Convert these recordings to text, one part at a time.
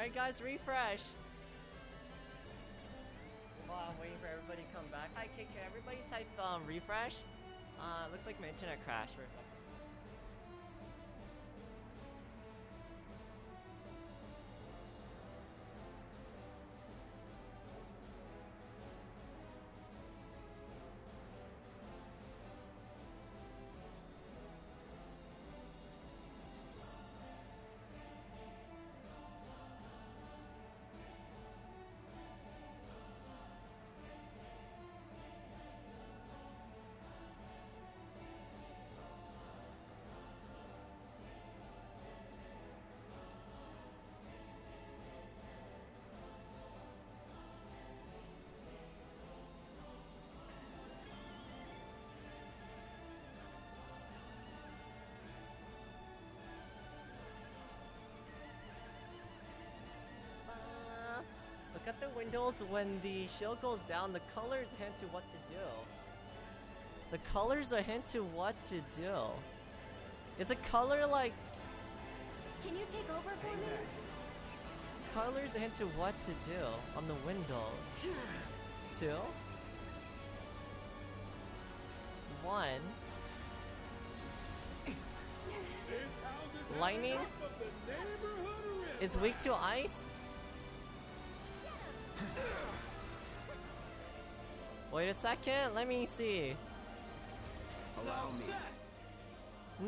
Alright guys, refresh. I'm waiting for everybody to come back. Hi KK, everybody type um, refresh. Uh, looks like my internet crashed for a second. At the windows when the shield goes down, the colors hint to what to do. The colors are hint to what to do. It's a color like Can you take over for me? colors hint to what to do on the windows. Two. One. Lightning is weak to ice. Wait a second, let me see. Allow me.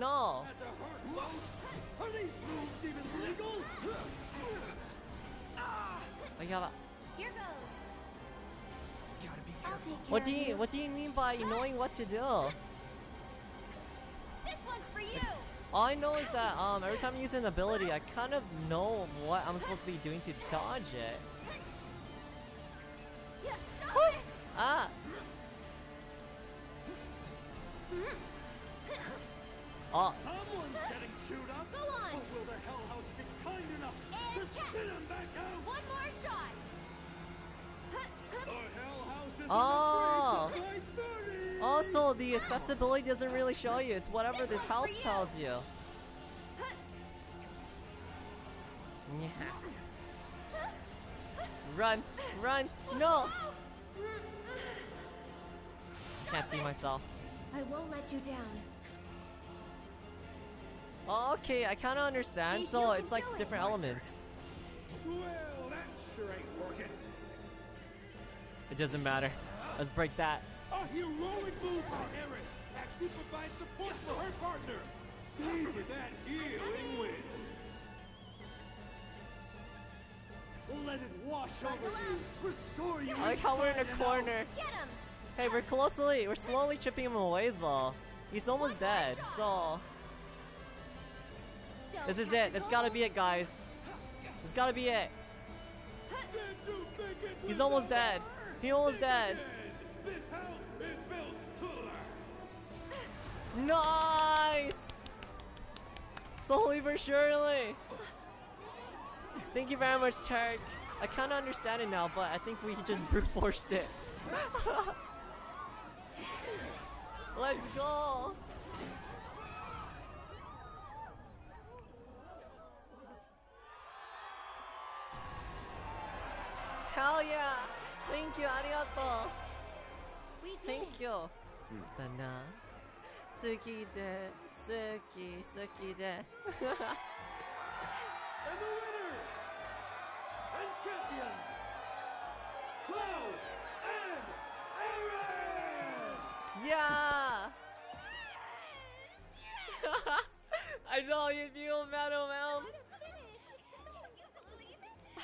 No! Are these moves even legal? I gotta. Here goes. Gotta be I'll take care What do of you What do you mean by knowing what to do? This one's for you. All I know is that um every time I use an ability, I kind of know what I'm supposed to be doing to dodge it. Accessibility doesn't really show you. It's whatever This this house you. tells you. Yeah. Run! Run! No! Can't see it. myself. I won't let you down. Oh, okay, I kind of understand. Stacey, So it's like do it. different elements. Well, that sure ain't working. It doesn't matter. Let's break that. A heroic move by Aerith actually provides support for her partner. Savor that healing wind. Let it wash over you, restore you. I like how we're in a corner. Get him. Hey, we're closely, we're slowly chipping him away though. He's almost dead, so this is it. It's gotta be it, guys. It's gotta be it. out. Did you think it was He's almost dead. He almost dead. Nice! Slowly but surely. Thank you very much, Turk. I kind of understand it now, but I think we just brute forced it. Let's go! Hell yeah! Thank you, arigato! We Thank you! Hmm. だな好きで好き好きで。And the winners and champions Cloud and Aerith! Yeah. I saw you feel metal mouth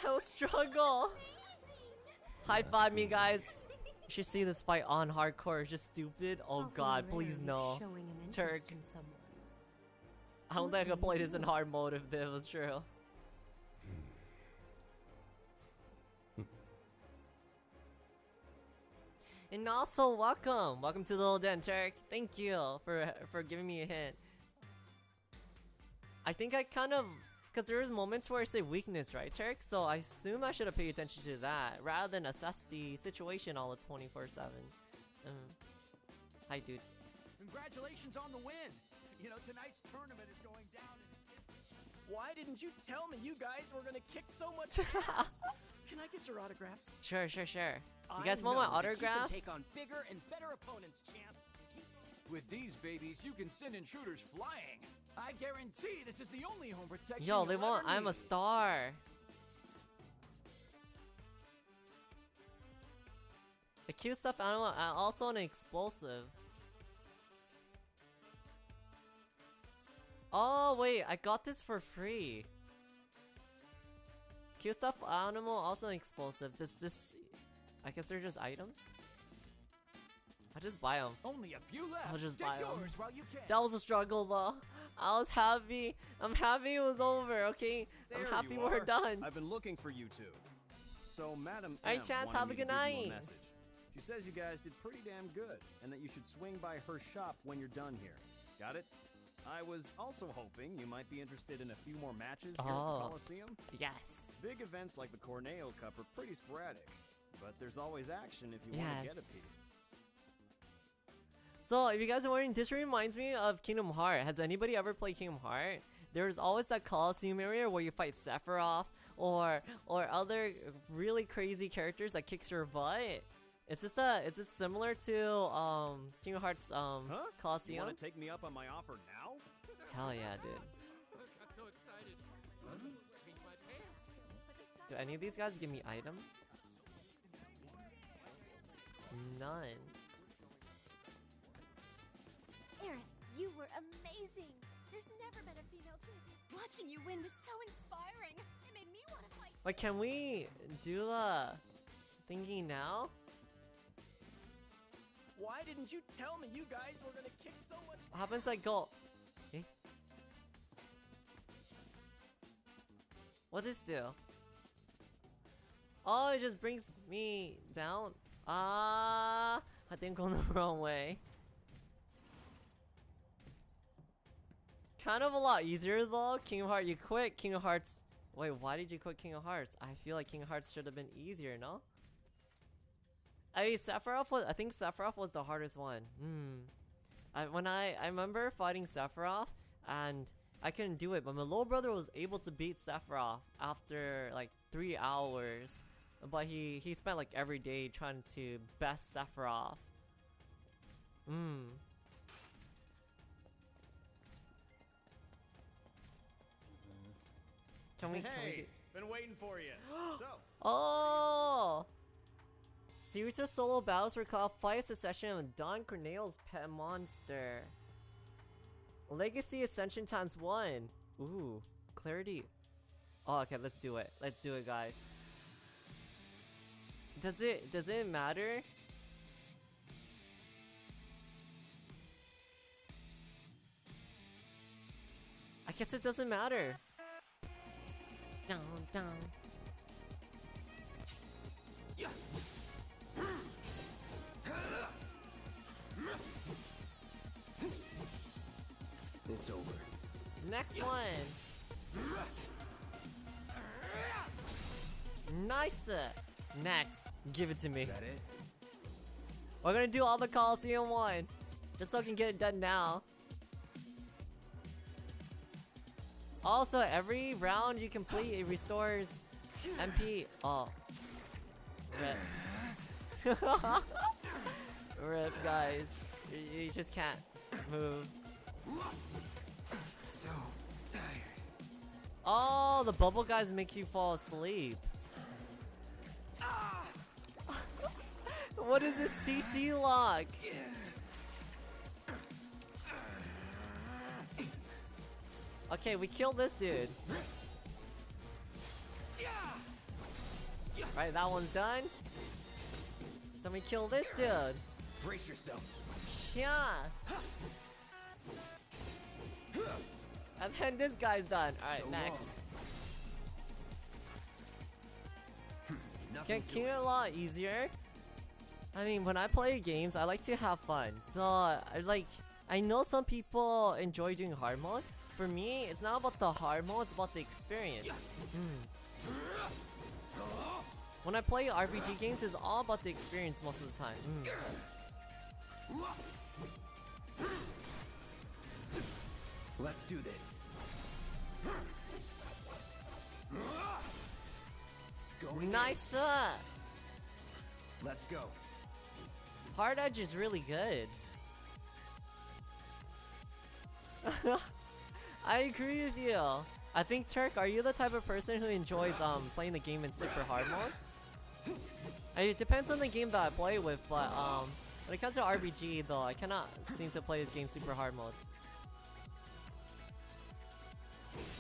I will struggle. High five me guys. You should see this fight on hardcore. It's just stupid. Oh Awfully god, please no. Turk. I don't think I could play this in hard mode if this was true. and also, welcome, welcome to the little den, Turk. Thank you for for giving me a hint. I think I kind of, because there's moments where I say weakness, right, Turk? So I assume I should have paid attention to that rather than assess the situation all the 24/7. Uh, hi, dude. Congratulations on the win. You know, tonight's tournament is going down in history. Why didn't you tell me you guys were gonna kick so much ass? Can I get your autographs? Sure, sure, sure. You I guys want my know that You autograph? can take on bigger and better opponents, champ. With these babies, you can send intruders flying. I guarantee this is the only home protection. Yo, they want I'm a star. A cute stuffed animal and also an explosive. Oh wait, I got this for free. Cute stuffed animal, also an explosive. This, this, I guess they're just items. I just buy them. Only a few left. I'll just Get buy 'em. yours while you can. That was a struggle though. I was happy. I'm happy it was over. Okay, I'm happy we're done. I've been looking for you two. So, Madam Hey, M Chance, have a good night. message. She says you guys did pretty damn good, and that you should swing by her shop when you're done here. Got it? I was also hoping you might be interested in a few more matches here at Oh. the Coliseum. Yes. Big events like the Corneo Cup are pretty sporadic, but there's always action if you want to get a piece. So, if you guys are wondering, this reminds me of Kingdom Heart. Has anybody ever played Kingdom Heart? There's always that Coliseum area where you fight Sephiroth or or other really crazy characters that kicks your butt. Is this a is this similar to um Kingdom Hearts um Huh? You want to take me up on my offer now? Hell yeah, dude. I got so excited. I was almost peeing my pants. Do any of these guys give me items? None. Aerith, you were amazing. There's never been a female champion. Watching you win was so inspiring. It made me want to fight. Like, can we do the thingy now? Why didn't you tell me you guys were gonna kick so much What happens like go? Eh? What does this do? Oh, it just brings me down. Ah, I think I'm going the wrong way. Kind of a lot easier though. Kingdom Hearts, you quit Kingdom Hearts. Wait, why did you quit Kingdom Hearts? I feel like Kingdom Hearts should have been easier, no? I mean, Sephiroth was. I think Sephiroth was the hardest one. Hmm. I, when I I remember fighting Sephiroth and I couldn't do it, but my little brother was able to beat Sephiroth after like three hours. But he he spent like every day trying to best Sephiroth. Hmm. Can we? Can we hey, get... been waiting for you. so, Oh! Series of solo battles recall fight succession of Don Corneo's pet monster. Legacy Ascension times one. Ooh, clarity. Oh, okay, let's do it. Let's do it, guys. Does it does it matter? I guess it doesn't matter. Down, down. It's over. Next one. Nice. Next, give it to me. That it? We're gonna do all the Coliseum one, just so I can get it done now. Also, every round you complete, it restores MP. Oh, rip. rip, guys. You, you just can't move. So tired. Oh, the bubble guys make you fall asleep. Ah. what is this CC lock? Okay, we killed this dude. Right, that one's done. Then we kill this dude. Brace yourself. Yeah. And then this guy's done. Alright, So next. Can, it a lot easier? I mean, when I play games, I like to have fun. So, I like, I know some people enjoy doing hard mode. For me, it's not about the hard mode, it's about the experience. Mm. When I play RPG games, it's all about the experience most of the time. Mm. Let's do this. Going Nice! uh. Let's go. Hard Edge is really good. I agree with you. I think Turk, are you the type of person who enjoys um playing the game in super hard mode? It depends on the game that I play with, but um when it comes to RPG though, I cannot seem to play this game super hard mode.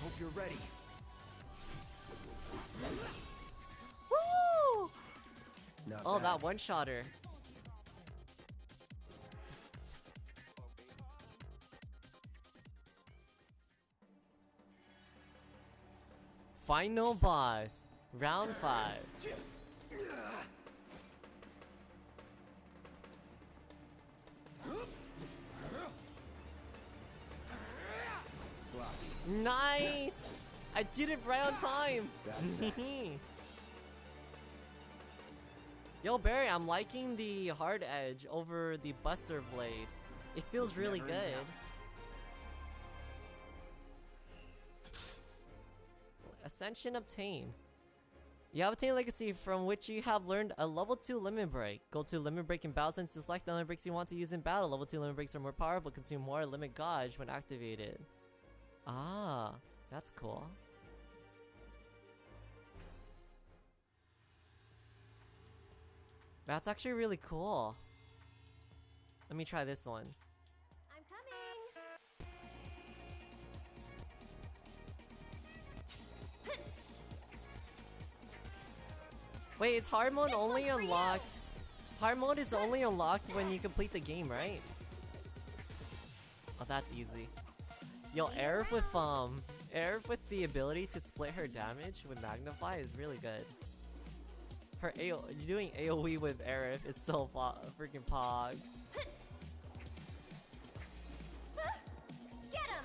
Hope you're ready. Woo! Not Oh, bad. that one Final boss, round five. Sloppy. Nice! I did it right on time. Yo, Barry, I'm liking the hard edge over the Buster Blade. It feels really good. Ascension obtained. You have obtained legacy from which you have learned a level 2 limit break. Go to limit break in battle and select the limit breaks you want to use in battle. Level 2 limit breaks are more powerful, consume more limit gauge when activated. Ah, that's cool. That's actually really cool. Let me try this one. Wait, it's hard mode This only one's for you. unlocked. Hard mode is only unlocked when you complete the game, right? Oh, that's easy. Yo, Aerith with um, Aerith with the ability to split her damage with Magnify is really good. Her AO, doing AOE with Aerith is so fo- freaking pog. Get him!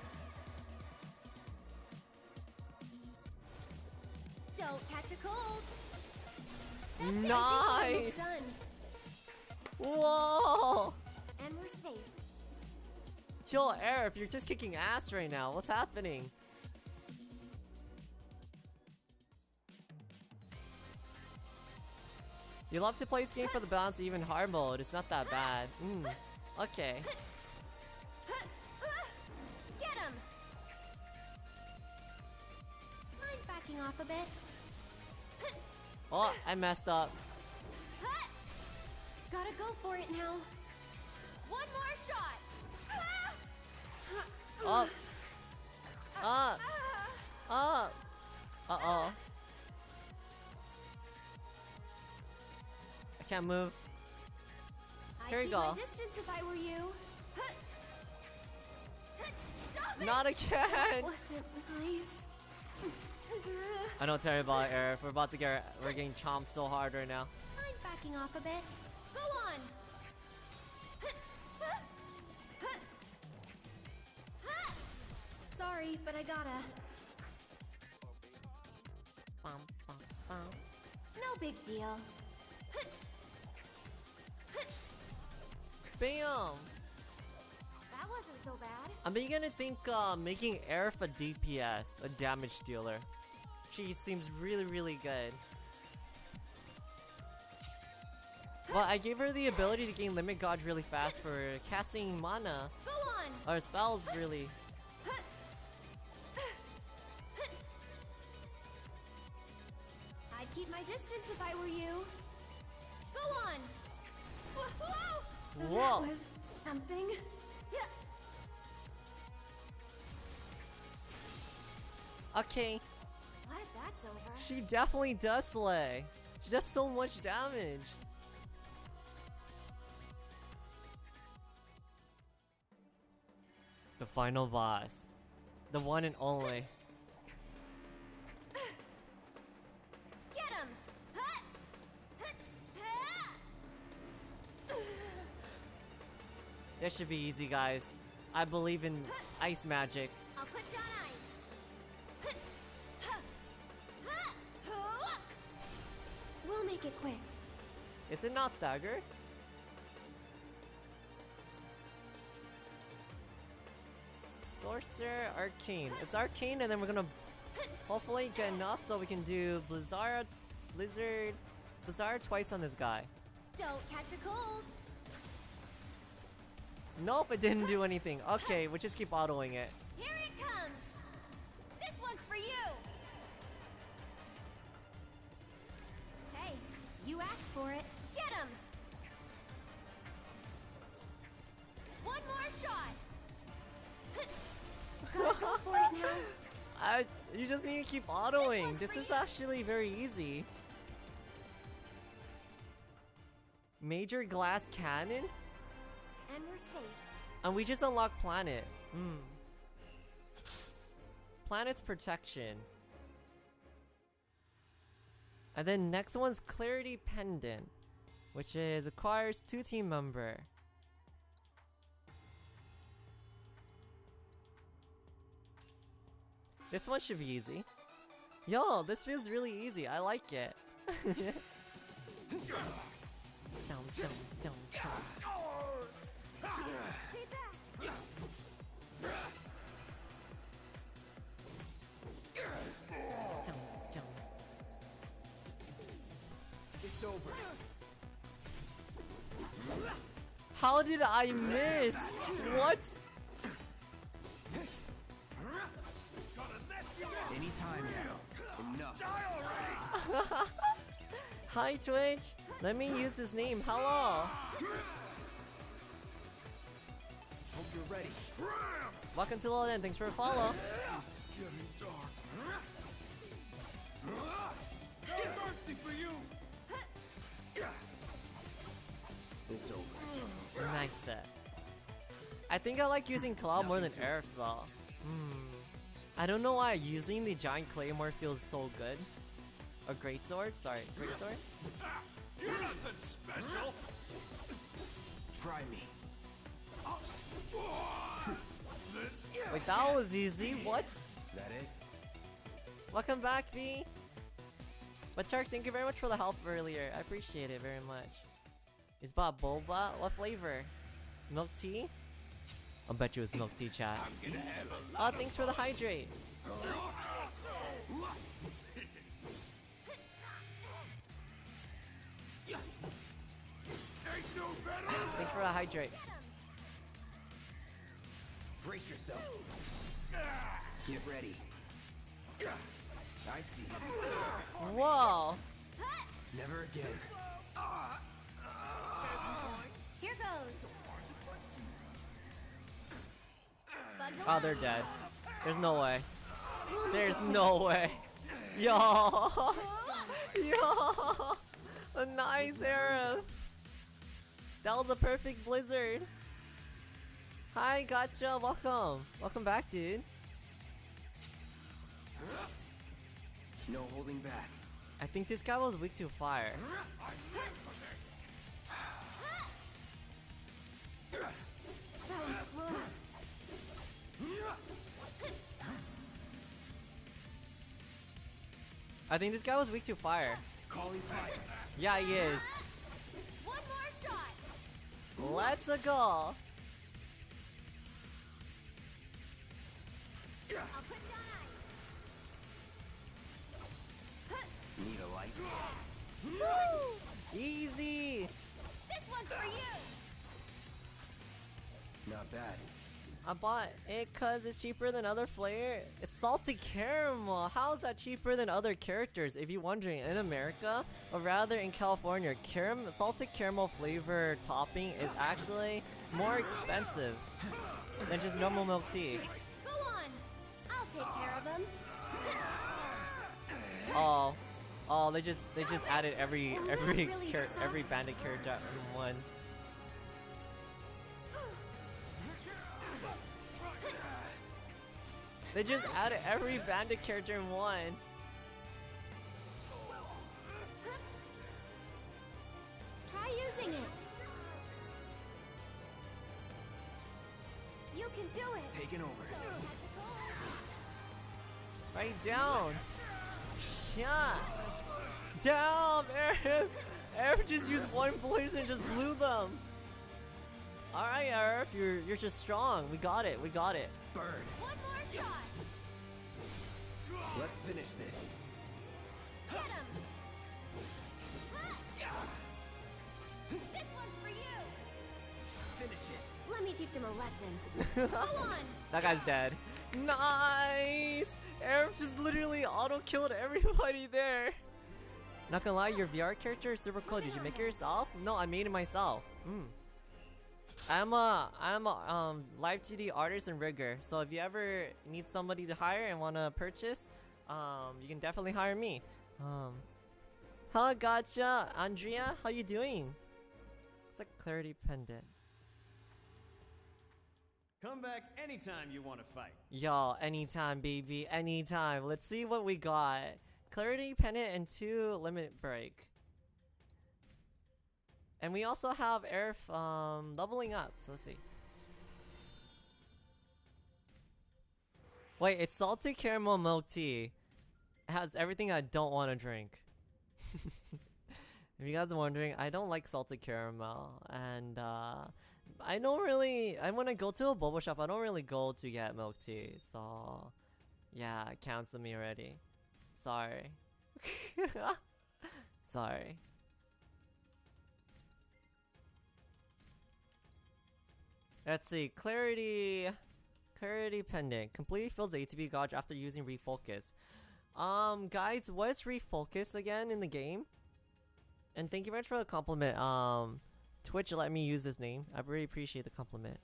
Don't catch a cold. That's it, I think we're Nice! done. Whoa! And we're safe. Yo, Aerith, you're just kicking ass right now. What's happening? You love to play this game for the balance, even hard mode. It's not that bad. Mm. Okay. Get him! Mind backing off a bit? Oh, I messed up. Gotta go for it now. One more shot! Up. Up. Up. Uh oh. I can't move. I'd Here you go. my distance if I were you. Stop it! Not again. Wasn't nice. I know Terry about Aerith. We're about to get. We're getting chomped so hard right now. Mind backing off a bit? Go on! Sorry, but I gotta. Bum, bum, bum. No big deal. Bam. That wasn't so bad. I'm beginning to think uh, making Aerith a DPS, a damage dealer. She seems really, really good. Well, I gave her the ability to gain limit gauge really fast for casting mana Go on! or spells really. I'd keep my distance if I were you. Go on! Whoa! Whoa. That was something. Yeah. Okay, Glad over. she definitely does slay. She does so much damage. The final boss. The one and only. Get him! This should be easy, guys. I believe in ice magic. Make it quick. Is it not stagger? Sorcerer Arcane. It's Arcane, and then we're gonna Hopefully get enough so we can do Blizzard, Blizzard, Blizzard twice on this guy. Don't catch a cold. Nope, it didn't do anything. Okay, we'll just keep autoing it. Here it comes. You asked for it. Get him. One more shot. Go for it now. I, you just need to keep autoing. one's This is actually very easy. Major glass cannon? And we're safe. And we just unlocked planet. Hmm. Planet's protection. And then next one's clarity pendant, which is acquires two team member. This one should be easy. Yo, this feels really easy. I like it. Dum, dum, dum, dum. How did I miss? What? Anytime now. Enough. Hi Twitch. Let me use his name. Hello. Hope you're ready. Welcome to Loden. Thanks for the follow. It's getting dark. No mercy for you! Nice set. I think I like using Cloud more than Aerith though. Hmm. I don't know why using the giant claymore feels so good. A great sword? Sorry, great sword? You're nothing special! Try me. Wait, that was easy. What? That it? Welcome back, V. But Shark, thank you very much for the help earlier. I appreciate it very much. Is bought boba? What flavor? Milk tea? I'll bet you it's milk tea, chat. I'm gonna have a Oh, thanks for the hydrate. Ain't no better! Thanks for the hydrate. Brace yourself. Get ready. I see. Whoa! Never again. Oh, they're dead. There's no way. There's no way. Yo! Yo! A nice Aerith! That was a perfect blizzard. Hi, gotcha. Welcome. Welcome back, dude. No holding back. I think this guy was weak to fire. That was close. I think this guy was weak to fire. Calling fire. Yeah, he is. One more shot. Let's a go. I'll put down. Need a light? Easy. This one's for you. Not bad. I bought it cause it's cheaper than other flavor. It's salted caramel. How is that cheaper than other characters? If you're wondering, in America, or rather in California, caram- salted caramel flavor topping is actually more expensive than just normal milk tea. Go on. I'll take care of him. Oh, oh, they just they just added every every really char- every bandit character in one. They just added every bandit character in one. Try using it. You can do it. Taking over. Right down. Shot. Down, Aerith. Aerith just used one poison and just blew them. All right, Aerith, you're you're just strong. We got it. We got it. Burn. One more shot. Let's finish this. Get him! This one's for you! Finish it. Let me teach him a lesson. Go on! That guy's dead. Nice! Aerith just literally auto killed everybody there. Not gonna lie, your VR character is super cool. Did you make it yourself? No, I made it myself. Hmm. I'm a I'm a um live 2D artist and rigger. So if you ever need somebody to hire and want to purchase, um, you can definitely hire me. Um, hello, gotcha, Andrea. How you doing? It's a clarity pendant. Come back anytime you want to fight. Y'all, anytime, baby, anytime. Let's see what we got. Clarity Pendant and two Limit Break. And we also have Aerith um, leveling up, so let's see. Wait, it's salty caramel milk tea. It has everything I don't want to drink. if you guys are wondering, I don't like salted caramel, and uh, I don't really. I when I go to a boba shop, I don't really go to get milk tea. So, yeah, cancel me already. Sorry. Sorry. Let's see. Clarity. Clarity pendant. Completely fills ATB gauge after using refocus. Um, guys, what's refocus again in the game? And thank you very much for the compliment. Um, Twitch let me use this name. I really appreciate the compliment.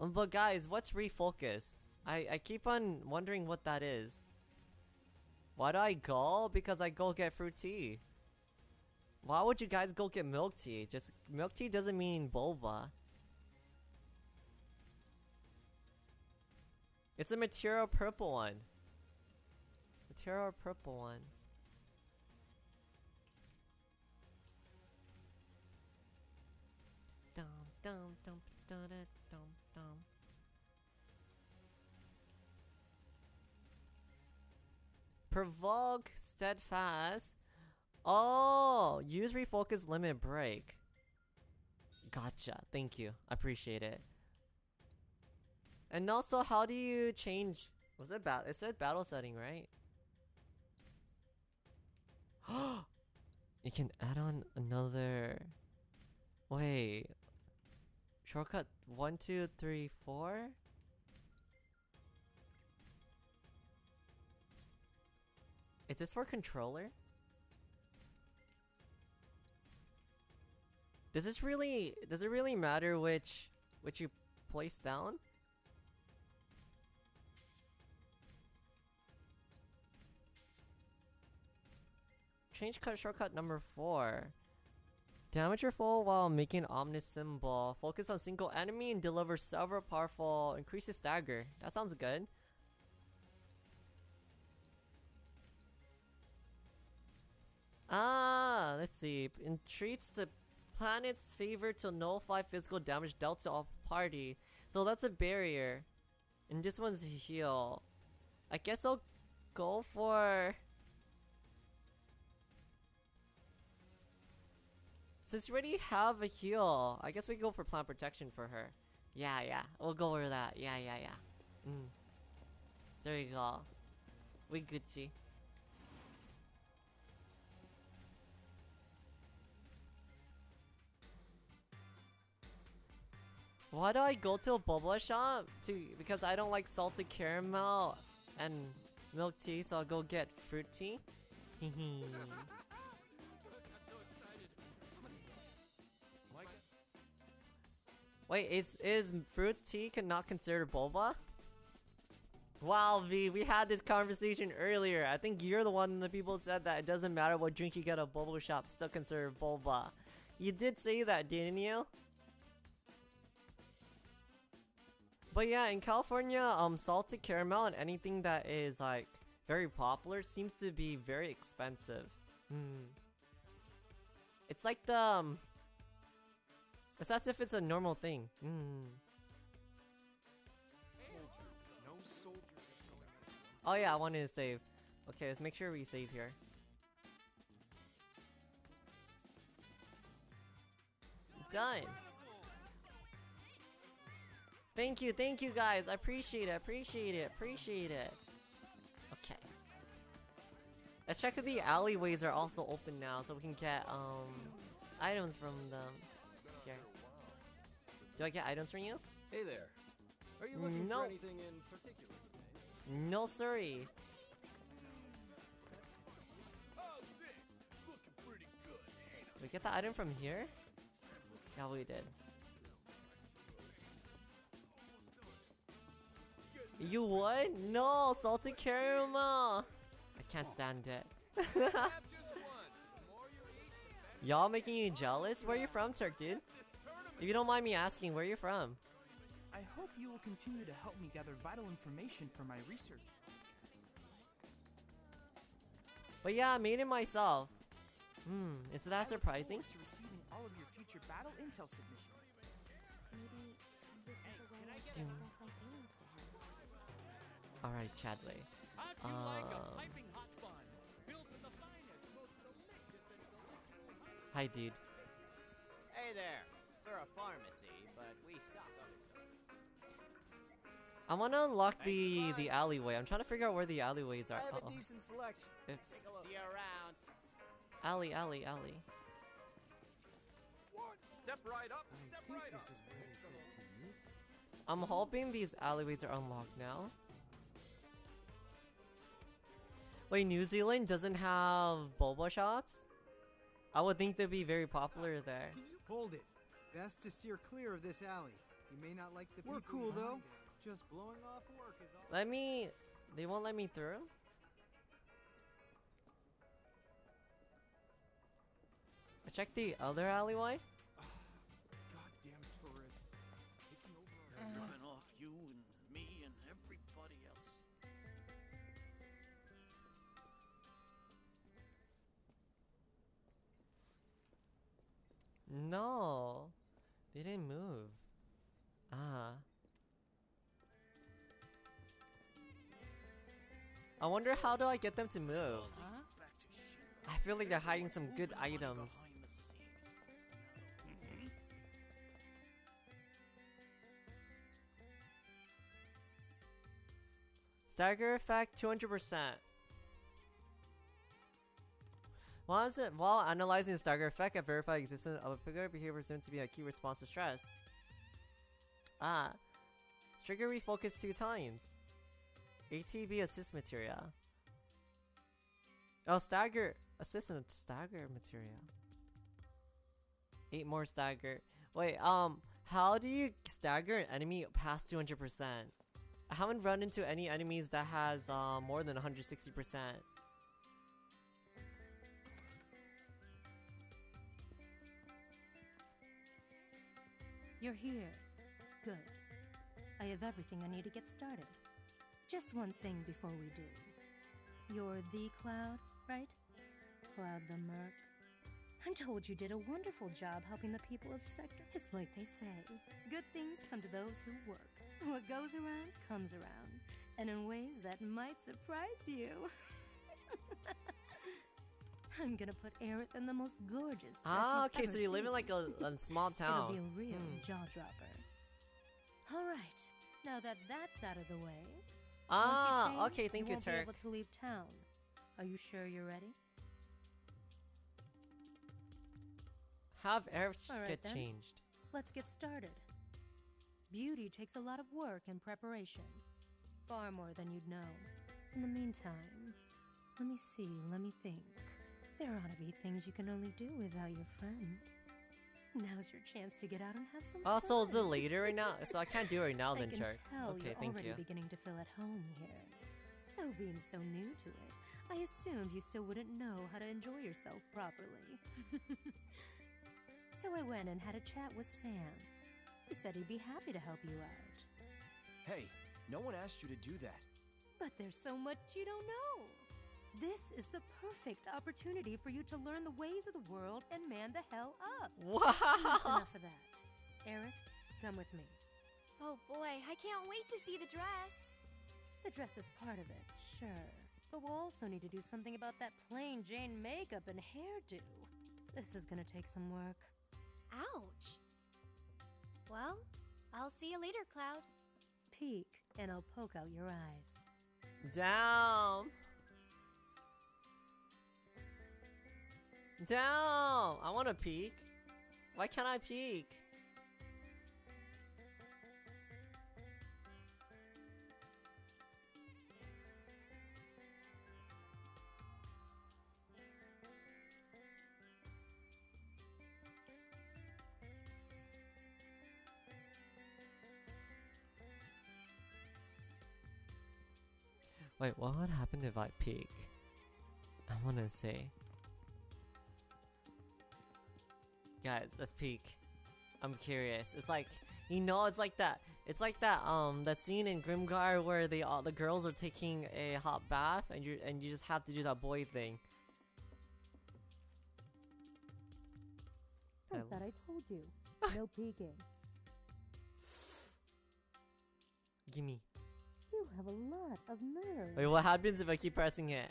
Um, but guys, what's refocus? I I keep on wondering what that is. Why do I go? Because I go get fruit tea. Why would you guys go get milk tea? Just milk tea doesn't mean boba. It's a materia purple one. Materia purple one. Dum dum dum da da dum dum. Provoke steadfast. Oh, use refocus limit break. Gotcha. Thank you. I appreciate it. And also, how do you change? Was it bat? It said battle setting, right? you can add on another. Wait. Shortcut one, two, three, four. Is this for controller? Does this really does it really matter which which you place down? Change cut shortcut number four. Damage your foe while making ominous symbol. Focus on single enemy and deliver several powerful increases stagger. That sounds good. Ah, let's see. Entreats the planet's favor to nullify physical damage dealt to all party. So that's a barrier. And this one's heal. I guess I'll go for... Since we already have a heal, I guess we go for plant protection for her. Yeah, yeah. We'll go over that. Yeah, yeah, yeah. Mm. There you go. We Gucci. Why do I go to a boba shop? To because I don't like salted caramel and milk tea, so I'll go get fruit tea. Wait, is is fruit tea cannot considered boba? Wow, V, we had this conversation earlier. I think you're the one the people said that it doesn't matter what drink you get at a boba shop, still considered boba. You did say that, didn't you? But yeah, in California, um, salted caramel and anything that is like very popular seems to be very expensive. Hmm. It's like the um, it's as if it's a normal thing. Hmm. Oh yeah, I wanted to save. Okay, let's make sure we save here. Done. Thank you, thank you guys. I appreciate it, appreciate it, appreciate it. Okay. Let's check if the alleyways are also open now so we can get um items from them. Here. Do I get items from you? Hey there. Are you looking No. for anything in particular today? No sorry. We get the item from here? Yeah, we did. You would? No, salted caramel. I can't stand it. Have just one. The more you eat, the better Y'all making you jealous? Where you from, Turk, dude? If you don't mind me asking, where you from? I hope you will continue to help me gather vital information for my research. But yeah, I made it myself. Hmm, is I that look surprising? to receiving all of your future battle intel submissions. Maybe this is the way I should express my Um, delicious and delightful Hi, dude. Hey there. We're a pharmacy, but we stock other. I wanna unlock Thank the the alleyway. I'm trying to figure out where the alleyways are. I have Uh-oh. a decent selection. Oops. Take a look. See you around. Alley, alley, alley. Step right up. I think right this up. is what they said to me. I'm hoping these alleyways are unlocked now. Wait, New Zealand doesn't have boba shops? I would think they'd be very popular there. Hold it. Best to steer clear of this alley. You may not like the We're people cool, though. it. Just blowing off work is all. Let me... They won't let me through? I checked the other alleyway. No. They didn't move. Ah. I wonder how do I get them to move? Shinra. I feel like they're hiding some good items. Stagger effect 200%. While, while analyzing the stagger effect, I verified the existence of a particular behavior presumed to be a key response to stress. Ah. Trigger refocus two times. ATB assist materia. Oh, stagger assist assistant stagger materia. Eight more stagger. Wait, um, how do you stagger an enemy past 200%? I haven't run into any enemies that has uh, more than 160%. You're here. Good. I have everything I need to get started. Just one thing before we do. You're the Cloud, right? Cloud the Merc. I'm told you did a wonderful job helping the people of Sector. It's like they say good things come to those who work. What goes around comes around. And in ways that might surprise you. I'm gonna put Aerith in the most gorgeous. Ah, okay, so you live in like a, a small It'll town. be a real Hmm. jaw dropper. All right. Now that that's out of the way. you Ah, okay, thank you, won't be able to leave town. Are you sure you're ready? Have All right, get then. changed. Let's get started. Beauty takes a lot of work and preparation. Far more than you'd know. In the meantime, let me see, let me think. There ought to be things you can only do without your friend. Now's your chance to get out and have some Also, fun. is it later right now? So I can't do it right now I then, can tell Okay, you're thank already you. beginning to feel at home here. Though being so new to it, I assumed you still wouldn't know how to enjoy yourself properly. so I went and had a chat with Sam. He said he'd be happy to help you out. Hey, no one asked you to do that. But there's so much you don't know. This is the perfect opportunity for you to learn the ways of the world and man the hell up. Wow. Enough of that. Aerith, come with me. Oh boy, I can't wait to see the dress. The dress is part of it, sure. But we'll also need to do something about that plain Jane makeup and hairdo. This is gonna take some work. Ouch. Well, I'll see you later, Cloud. Peek, and I'll poke out your eyes. Down. Down. I want to peek. Why can't I peek? Wait, what would happen if I peek? I wanna see. Guys, let's peek. I'm curious. It's like, you know, it's like that. It's like that. Um, that scene in Grimgar where they all the girls are taking a hot bath, and you and you just have to do that boy thing. I I thought I told you. No peeking. Gimme. You have a lot of nerve. Wait, what happens if I keep pressing it?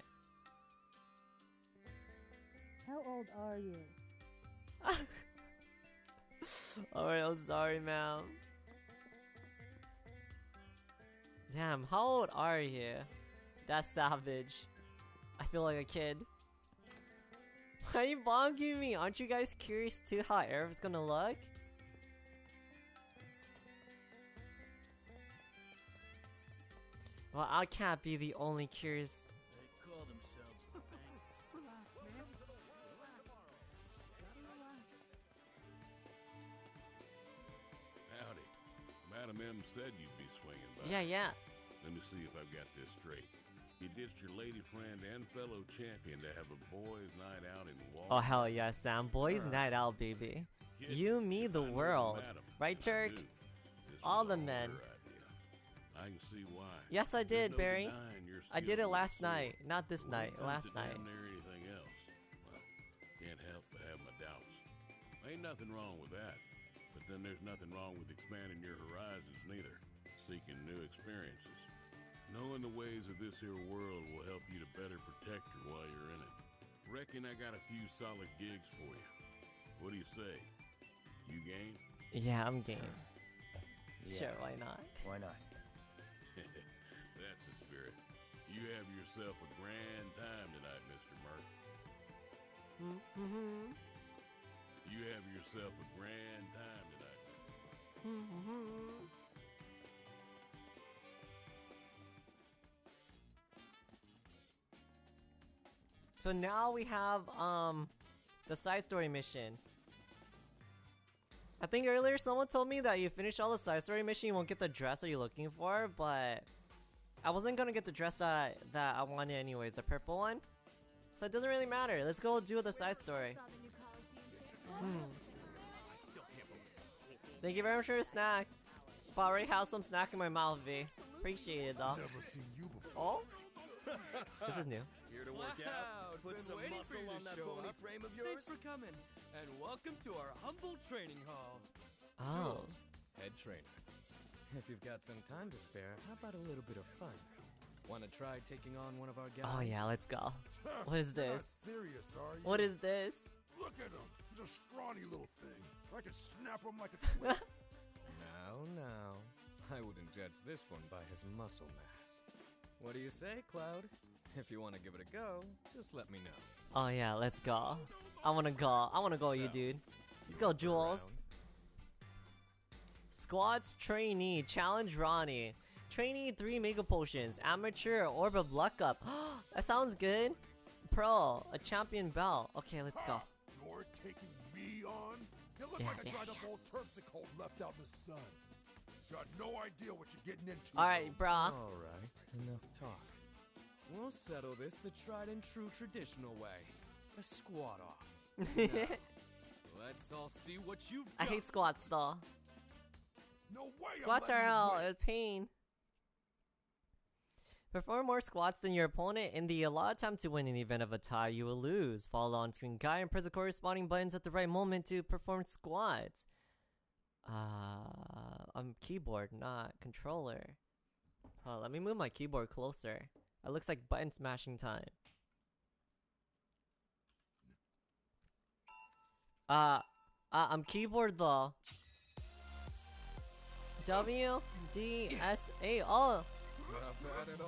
How old are you? Alright, I'm sorry, ma'am. Damn, how old are you? That's savage. I feel like a kid. Why are you bonking me? Aren't you guys curious too how Aerith's gonna look? Well, I can't be the only curious. Madam M said you'd be swinging by. Yeah, yeah. Let me see if I've got this straight. You ditched your lady friend and fellow champion to have a boys' night out in Wall. Oh hell yeah, Sam. Boys night out, baby. You, me, the I world. madam. Right, Turk? All the men. I can see why. Yes, I did, no Barry. I did it last night. Not this night. Last night. Near anything else. Well, can't help but have my doubts. Ain't nothing wrong with that. But then there's nothing wrong with expanding your horizons neither. Seeking new experiences. Knowing the ways of this here world will help you to better protect her while you're in it. Reckon I got a few solid gigs for you. What do you say? You game? Yeah, I'm game. Yeah. Sure, why not? Why not? That's the spirit. You have yourself a grand time tonight, Mr. Merc. Mm-hmm. You have yourself a grand time tonight, Mr. So now we have um the side story mission. I think earlier someone told me that you finish all the side story mission, you won't get the dress that you're looking for, but I wasn't gonna get the dress that that I wanted anyways, the purple one. So it doesn't really matter. Let's go do the side story. Saw the new Coliseum Hmm. Thank you very much for the snack. But I already have some snack in my mouth, V. Appreciate it though. Never seen you before. Oh, this is new. Here to work Wow, out? Put been some waiting for muscle you on that bony up. frame of yours. Thanks yours. for coming, and welcome to our humble training hall. Oh. Jules, head trainer. If you've got some time to spare, how about a little bit of fun? Want to try taking on one of our guys? Oh yeah, let's go. What is You're not this? serious, are you? What is this? Look at him. He's a scrawny little thing. I could snap him like a twig. Now, now. I wouldn't judge this one by his muscle mass. What do you say, Cloud? If you want to give it a go, just let me know. Oh yeah, let's go. I wanna go. I wanna go, you dude. Let's go, Jules. Around. Squats trainee challenge Ronnie. Trainee three mega potions. Amateur orb of luck up. that sounds good. Pro a champion belt. Okay, let's go. You're taking me on? You look Yeah, like a yeah, dried up old terpsichore left out in the sun. Got no idea what you're getting into. All right, brah. All right, enough talk. We'll settle this the tried and true traditional way. A squat off. Now, let's all see what you've I got. hate squats though. No way. Squats are you out. win. It's pain. Perform more squats than your opponent in the allotted time to win in the event of a tie. You will lose. Follow on screen guide and press the corresponding buttons at the right moment to perform squats. Uh, I'm keyboard, not controller. Oh, let me move my keyboard closer. It looks like button smashing time. Uh, uh I'm keyboard though. W D S A. Oh, Not bad at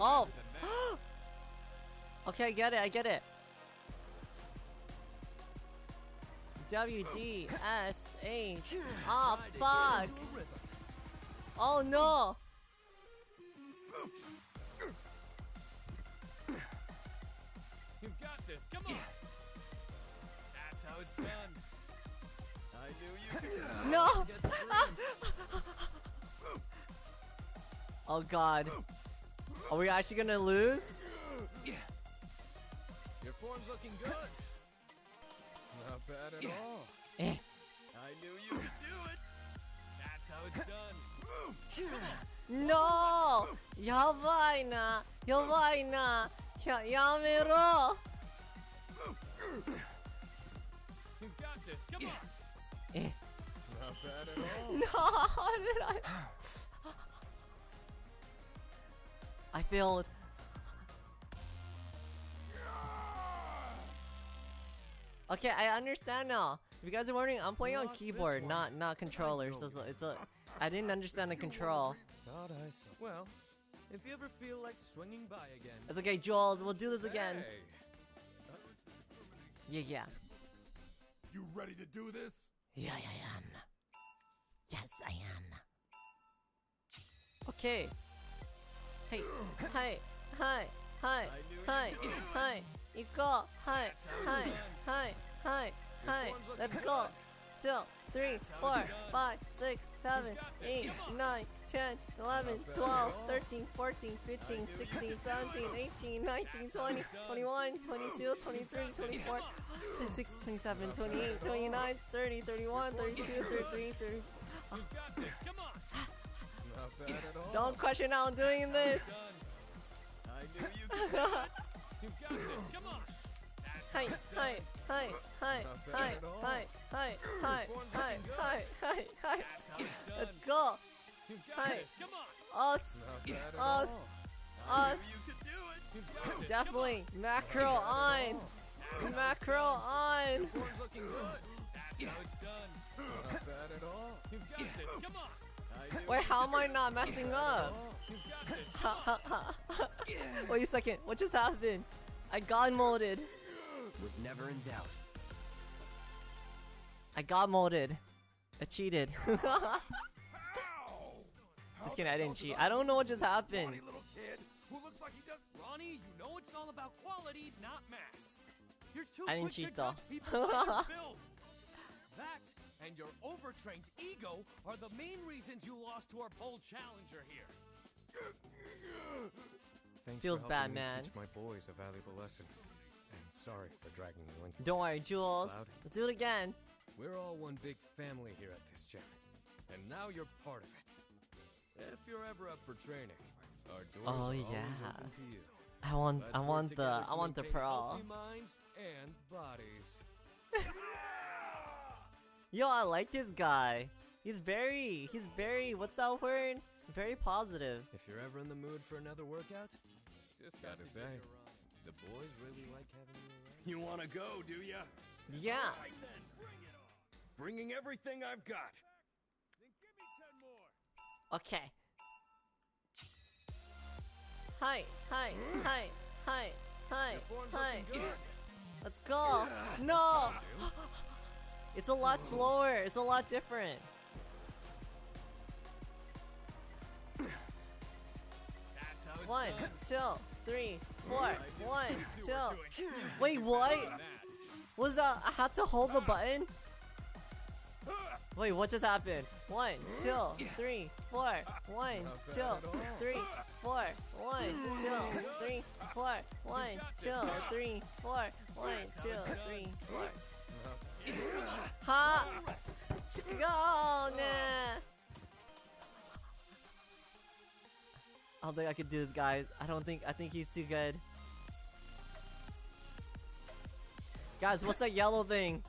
all. oh. okay, I get it. I get it. W D S H. Ah, fuck. Oh no. You've got this. Come on. That's how it's done. I knew you could. No. Oh god. Are we actually gonna lose? Yeah. Your form's looking good. Not bad at yeah. all. Eh. I knew you could do it. That's how it's done. no! Yabaina! Yabaina! Ya yamero! You've got this. Come eh. on. Eh. Not bad at all. no, how did I? I failed. Okay, I understand now. If you guys are wondering, I'm playing on keyboard, not not controller. So it's a, it's a I didn't understand the control. Thought I saw. Well, if you ever feel like swinging by again. It's okay, Jules. We'll do this again. Hey. Yeah, yeah. You ready to do this? Yeah, I am. Yes, I am. Okay. はいはいはいはいはいはい行こうはいはいはいはいはい Let's go 2 3 4 5 6 7 8 9 10 11 12 13 14 15 16 17 18 19 20 21 22 23 24 26 27 28 29 30 31 32 33 34 You got this, come on! Don't question how I'm doing this. You Hi, hi, hi, hi, hi, hi, hi, hi, hi, hi, hi, hi. Let's go. Hi. this. Come on. Us, us, us. You. Definitely macro on, macro on. That's how it's done. Not bad at all. You've got this. Come on. Wait, how am I not messing up? Wait a second. What just happened? I got molded. Was never in doubt. I got molded. I cheated. Just kidding. I didn't cheat. I don't know what just happened. little kid who looks like he does. Ronnie, you know it's all about quality, not mass. You're too I didn't quick cheat, to though. judge people's ways to build. That and your overtrained ego are the main reasons you lost to our bold challenger here. Thanks Feels for bad, helping me man. teach my boys a valuable lesson. And sorry for dragging you into Don't worry, Jules. Cloud. Let's do it again. We're all one big family here at this gym. And now you're part of it. If you're ever up for training, our doors Oh, are yeah. always open to you. I want, Let's I want the, I want the maintain pro. minds and bodies. Yo, I like this guy. He's very, he's very, what's that word? Very positive. If you're ever in the mood for another workout, just gotta say, the boys really like having you around. You want to go, do ya? Yeah. Right then, bring it on. Bringing everything I've got. Then give me ten more. Okay. Hi, hi, hmm? hi, hi, hi, hi. Let's go. No. It's a lot slower. It's a lot different. That's how it's One, two, three, four. One, two two. were doing huge Wait, what? Was that? I had to hold the button. Wait, what just happened? One, two, three, four. One, two, bad at all. three, four. One, two, three, four. One, two, three, four. One, two, three, four. I don't think I could do this, guys. I don't think. I think he's too good. Guys, what's that yellow thing?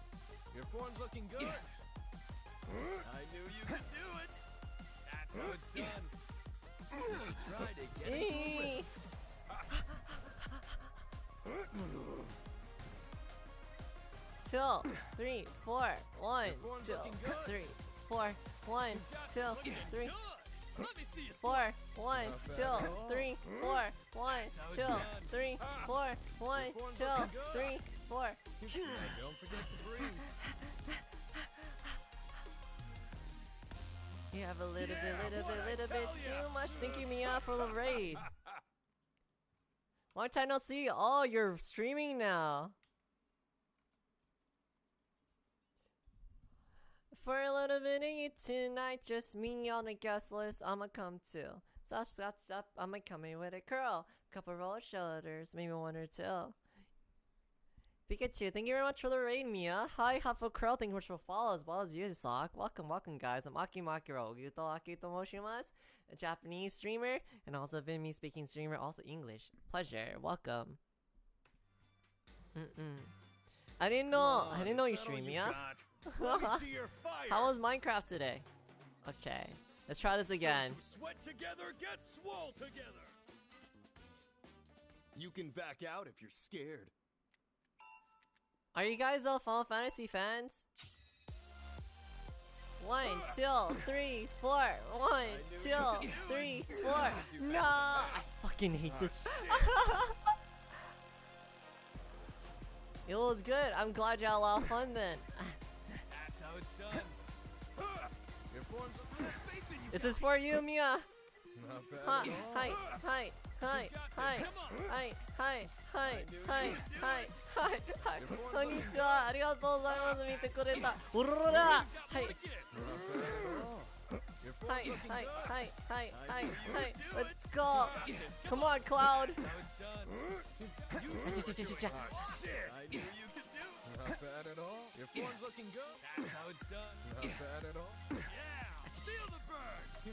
Your form's looking good. I knew you could do it. That's how it's done. You should try to get into Two, three, four, one, form's two, looking good. three, four, one, two, three. Let you Four, one, Not two, bad at all. three, four, one, That's how it's two, done. three, ah. four, one, Your form's two, looking good. three, four. Hey, don't forget to breathe. You have a little bit, little bit, little bit ya? too much. thinking me Mia, for the raid. Long time no see. Oh, you're streaming now. For a little bit of you tonight, just me on the guest list. I'ma come too. Stop, stop, stop. I'ma come in with a curl, couple roller shoulders, maybe one or two. Pikachu, thank you very much for the raid, Mia. Hi, Huffle Curl, thank you much for follow as well as you, Sock. Welcome, welcome, guys. I'm Aki Makiro, Yuto Akito Moshimasu, a Japanese streamer, and also Vietnamese speaking streamer, also English. Pleasure, welcome. Mm-mm. I didn't know, I didn't know you stream, Mia. Let me see your fire. How was Minecraft today? Okay, let's try this again. Sweat together, get swole together. You can back out if you're scared. Are you guys all Final Fantasy fans? One, ah! two, three, four. One, two, three, four. No! I fucking hate ah, this. it was good. I'm glad you had a lot of fun then. This is for you, Mia. Not bad Hi, at all. hi, hi, hi, hi, hi, hi, hi, hi, hi, hi, hi. こんにちは。ありがとうございます。見てくれた。おろろら。はい。 Your form's はい looking はい good. はいはいはいはい。Let's go. Come on, Cloud. That's how it's done. Cha, cha, cha, cha, cha. I knew you could do. Not bad at all. Your form's looking good. That's how it's done. Not bad at all. Yeah. Feel the burn. You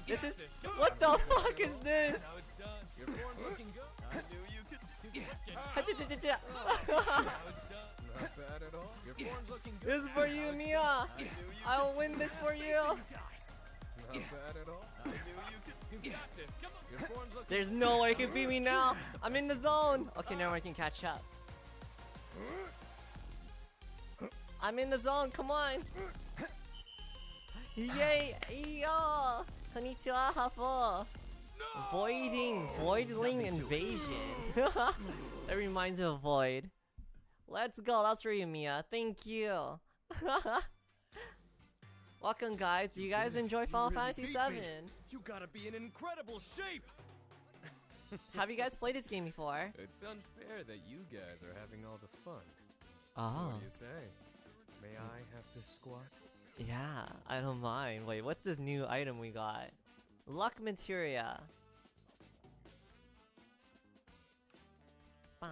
this is this. What the fuck is this? That's it's done. Your form's looking good. I knew you could. Ha, cha, cha, cha, cha. That's how it's done. Not bad at all. Your form's looking good. This is for you, Mia. I will win this for you. Not bad at all. I knew you could. You got this. Come on. Your form's looking There's no way you can beat me now. I'm in the zone. Okay, now I can catch up. I'm in the zone. Come on. Yay! Yo! Konnichiwa, Hafo. Voiding, voidling invasion. that reminds me of Void. Let's go. That's for you, Mia. Thank you. Welcome, guys. Do you guys Dude, enjoy you Final really Fantasy beat VII? me. You gotta be in incredible shape. Have you guys played this game before? It's unfair that you guys are having all the fun. Oh. What do you say? May I have this squat? Yeah, I don't mind. Wait, what's this new item we got? Luck materia. Bum.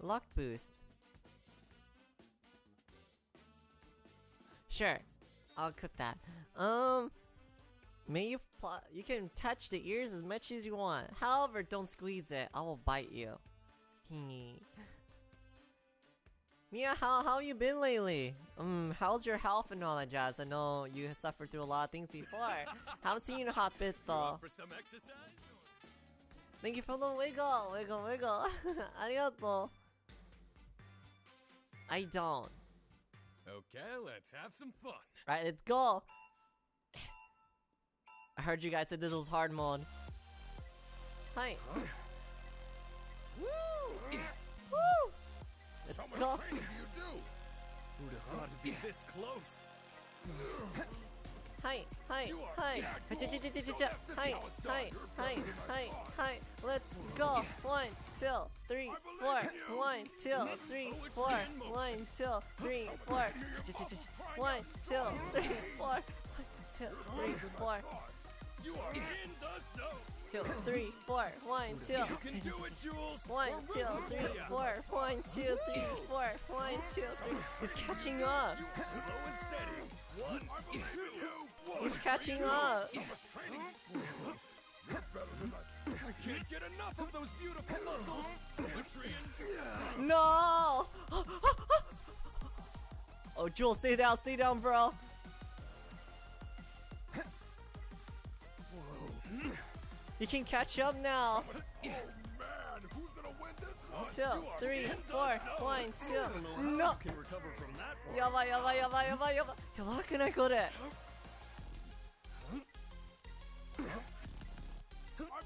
Luck boost. Sure, I'll cook that. Um, may you you can touch the ears as much as you want. However, don't squeeze it. I will bite you. Mia, how how you been lately? Um, how's your health and all that jazz? I know you have suffered through a lot of things before. Haven't seen you in a hot bit though. For some exercise? Thank you for the wiggle, wiggle, wiggle. Arigato. I don't. Okay, let's have some fun. Right, let's go. I heard you guys said this was hard mode. Hi. Woo! Woo! Let's How much go. training do you do? Who'd have thought it'd be this close? Hi, hi, hi. Hi, cha- cha- cha- cha- cha- that's hi, how it's done. hi, hi, better than I hi. Let's go. One, two, three, four. One, two, three, four. One, two, three, four. One, two, three, four. One, two, three, four. You are in the zone. Two, three, four. One, two. You can do it, Jules. One, We're two, rooting three, for ya. four. One, two, three, four. One, two, three. He's catching up. Slow and steady. One, two, one. He's catching up. So much training. You're better than I. I can't get enough of those beautiful muscles. No! oh, Jules, stay down, stay down, bro. You can catch up now. Two, three, four, one, two. No. Yaba, yaba, yaba, yaba, yaba. Yaba, can I go there? I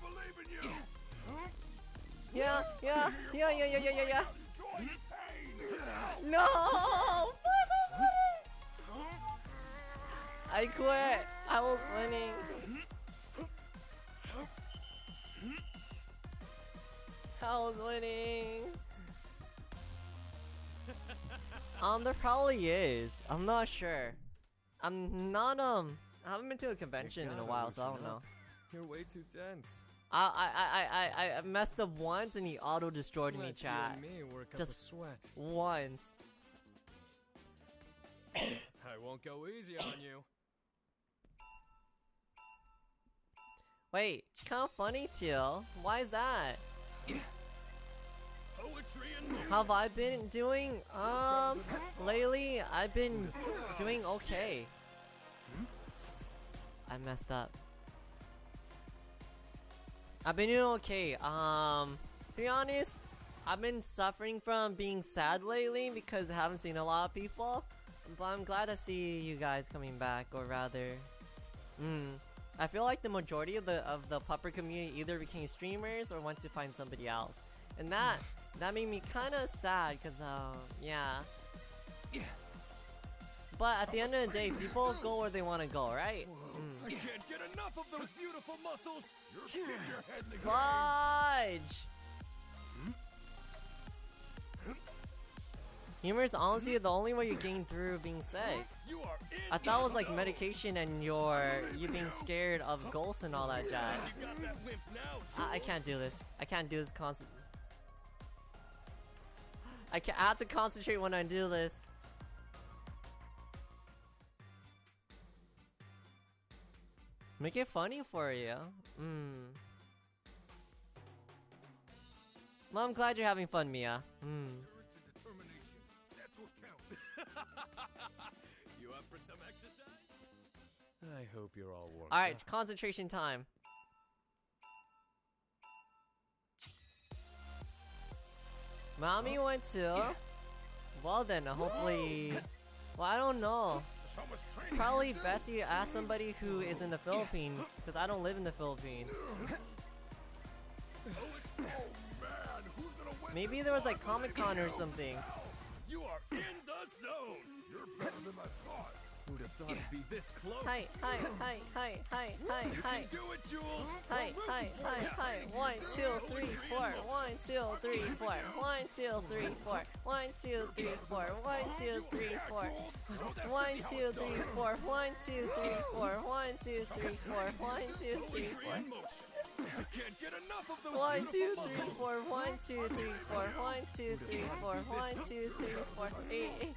believe in you. Yeah, yeah, yeah, yeah, yeah, yeah, yeah, yeah. No! I quit. I was winning. I was winning. Um, there probably is. I'm not sure. I'm not um. I haven't been to a convention in a while, so I don't know. You're way too tense. I I I I I messed up once and he auto destroyed me, Let's you chat. me work up Just a sweat. once. I won't go easy on you. Wait, kind of funny too. Why is that? How have I been doing? Um, lately I've been doing okay. I messed up. I've been doing okay. Um, to be honest, I've been suffering from being sad lately because I haven't seen a lot of people. But I'm glad to see you guys coming back, or rather, mm, I feel like the majority of the of the pupper community either became streamers or went to find somebody else, and that that made me kind of sad because um yeah. Yeah. But at the end of the day, people go where they want to go, right? I can't get enough of those beautiful muscles. You're hitting your head in the game. Fudge! Humor is honestly the only way you gain through being sick. I thought it was like medication and your you being scared of ghosts and all that jazz. I, I can't do this. I can't do this constant. I can I have to concentrate when I do this. Make it funny for you. Hmm. Well, I'm glad you're having fun, Mia. Hmm. I hope you're all warm. Alright, concentration time. Mommy went to. Well then, uh, hopefully. Well, I don't know. It's probably best you ask somebody who is in the Philippines, because I don't live in the Philippines. Oh man, who's gonna win Maybe there was like? Comic Con or something. You are in the zone. You're better than I thought. Who'd have thought it'd be this close? Hi, hi, hi, hi, hi, hi, You hi. can do it, Jules. Hi, hi, hi, you. hi. One, two, three, four. One, two, three, four. One, two, three, four. One, two, three, four. One, two, three, four. One, two, three, four. One, two, three, four. One, two, three, four. One, two, three, four. I can't get enough of those One, two, three, four. One, two, three, four. One, two, three, four. One, two, three, four. Eight, eight.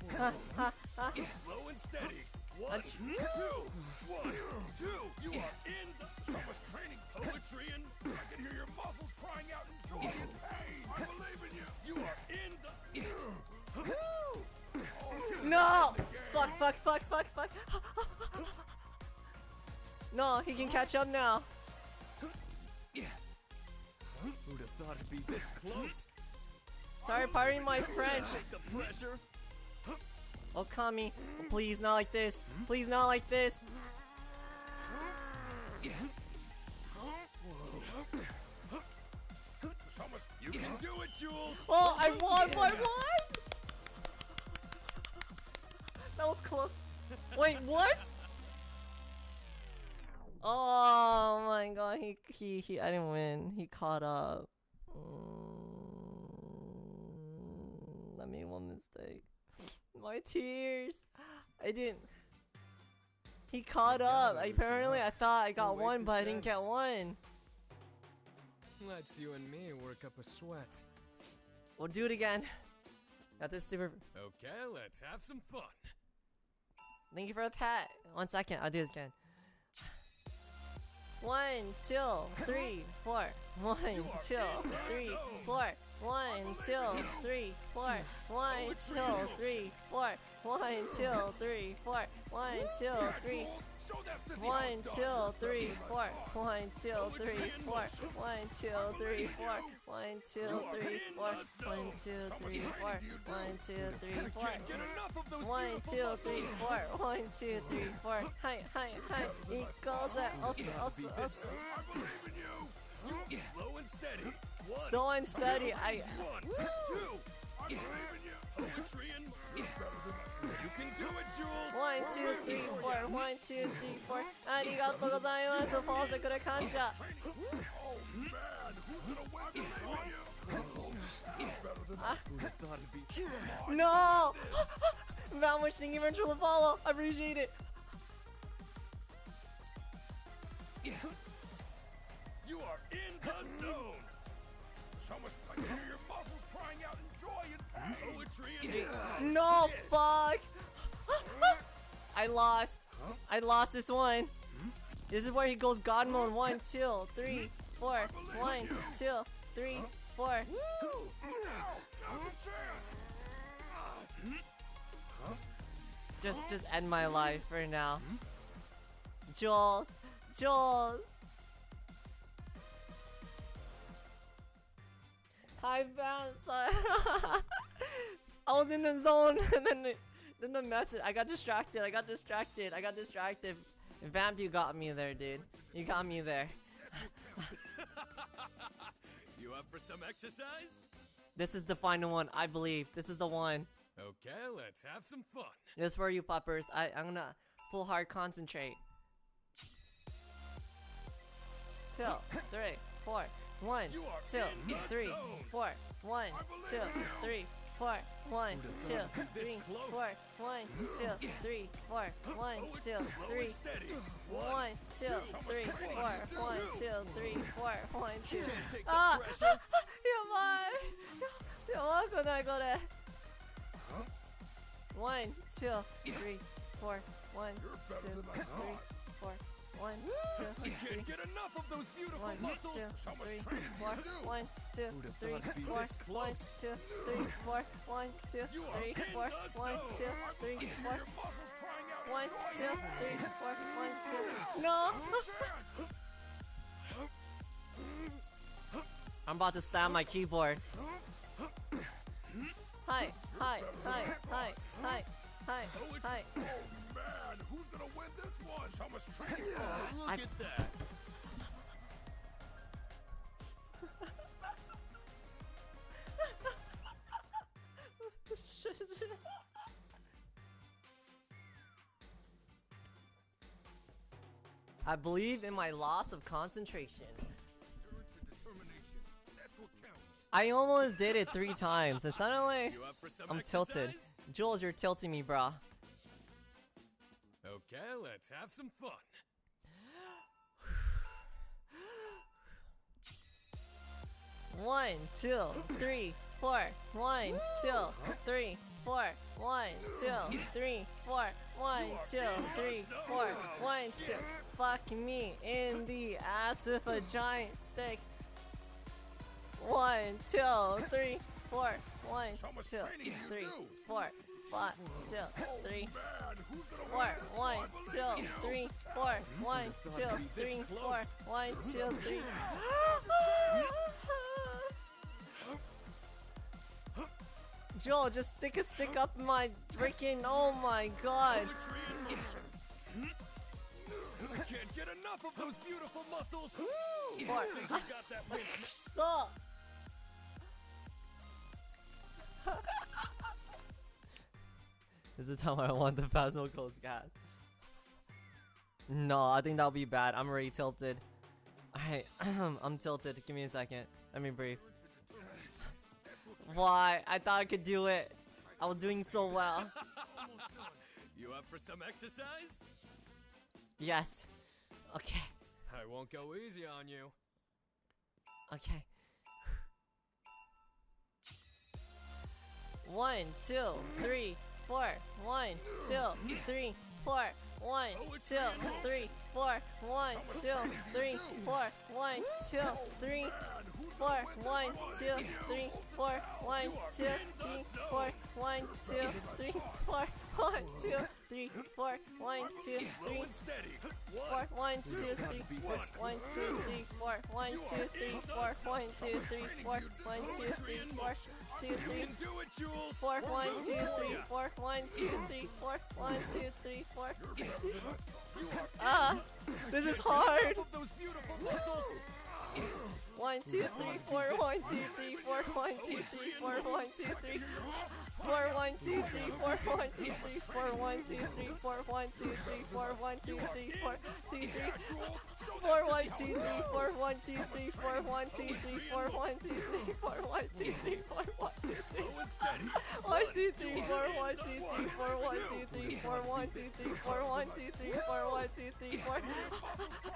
Slow and steady. One, two, one, two. You are in the so much training, poetry, and I can hear your muscles crying out in joy and pain. I believe in you. You are in the. Oh, No! Fuck, fuck, fuck, fuck, fuck. No, he can catch up now. Yeah. Who'd have thought it'd be this close? Sorry, pardon my French. Take the pressure. Oh, Kami, please not like this. Please not like this. You can do it, Jules. Oh, I won! I won! That was close. Wait, what? Oh my god, he he he! I didn't win. He caught up. Mm, I made one mistake. My tears. I didn't. He caught up. Apparently, I thought I got one, too but I didn't get one. Let's you and me work up a sweat. We'll do it again. Got this stupid. Okay, let's have some fun. Thank you for the pat. One second, I'll do this again. One, two, three, four. One, two, three, four. One, two, three, four. One, two, three, four. One, two, three, four. One, two, three. One, two, three, four. One, two, three, four. One, two, three, four. One, two, three, four. One, two, three, four. One, two, three, four. One, two, three, four. One, two, three, four. Hi, hi, hi. Equals it. Also, also, Slow and steady. One. Slow and steady. I. One. Woo. Two. I'm You can do it, Jules. One, two, three, four. One, two, three, four. Arigato you. Falls into the kansha. Oh man, to. Ah. No! Thank you for the follow. I appreciate it. Yeah. You are in the zone. So much I can hear your muscles crying out in joy and. Poetry and No, fuck. I lost. I lost this one. This is where he goes God mode. One, two, three, four. One, two, three, four. Just, just end my life for now. Jules, Jules. I bounced. I was in the zone, and then the, then the message. I got distracted. I got distracted. I got distracted. Vamp, you got me there, dude. You got me there. you up for some exercise? This is the final one, I believe. This is the one. Okay, let's have some fun. This for you, puppers. I, I'm gonna full hard concentrate. Two, three, four. One, two, three, four. One, two, three, four. One, two, three, four. One, two, three, four. One, two, three. One, two, three, four. One, two, three, four. One, two. Ah! やばいやばくないこれ One, two, three, four. One, two, three, four. One, two, I can't get enough of those beautiful One, muscles. two, so much three, training four. to do. One, two, Who'd three, thought it'd be four. this One, close? two, three, four. One, two, You are three, in four. the One, zone. two, three, I can four. hear your muscles crying out in One, joy two, and three, pain. four. One, two. No! I'm about to stab my keyboard. Hi, hi, hi, hi, hi, hi, oh, hi. Gonna win this one? So much training. Oh, look I- at that. I believe in my loss of concentration. I almost did it three times, and suddenly You up for some I'm tilted. Jules, you're tilting me, brah. Okay, let's have some fun. One, two, three, four. One, two, three, four. One, two, three, four. One, two, three, four. One, two. Fuck me in the ass with a giant stick. One, two, three, four. One, two, three, four. Five, two, three, four. One, two, three, four. One, two, three, four. One, two, three. Joel, just stick a stick up my freaking. Oh my god. I can't get enough of those beautiful muscles. What? I think you got that win. Stop. This is how I want the Phasmo Coast gas. No, I think that'll be bad. I'm already tilted. Alright, I'm tilted. Give me a second. Let me breathe. Why? I thought I could do it. I was doing so well. You up for some exercise? Yes. Okay. I won't go easy on you. Okay. One, two, three, four. One, two, three, four. one, two, three, four, one, two, three, four, one, two, three, four, one, two, three, four, one, two, three, four, one, two, three, four, one, two, three, four, one, two, three, four, one, two, three, four, one, two, three, four, one, two, three, four, one, two, three, four, one, two, three, four, two, three, Do it, Jules. four, one, two, three, four, one, two, three, four, one, two, three, four. Ah, this is hard. One, two, three, four, one, two, three, four, one, two, three, four, one, two, three, four, one, two, three, four, one, two, three, four, one, two, three, four, one, two, three, four, one, two, three, four, two, three, four, one, two, three, four, one, two, three, four, one, two, three, four, one, two, three, four, one, two, three, four, one, two, three, one, two, three, four, one, two, three, four, one, two, three, four, one, two, three, four, one, two, three, four, one, two, three, four,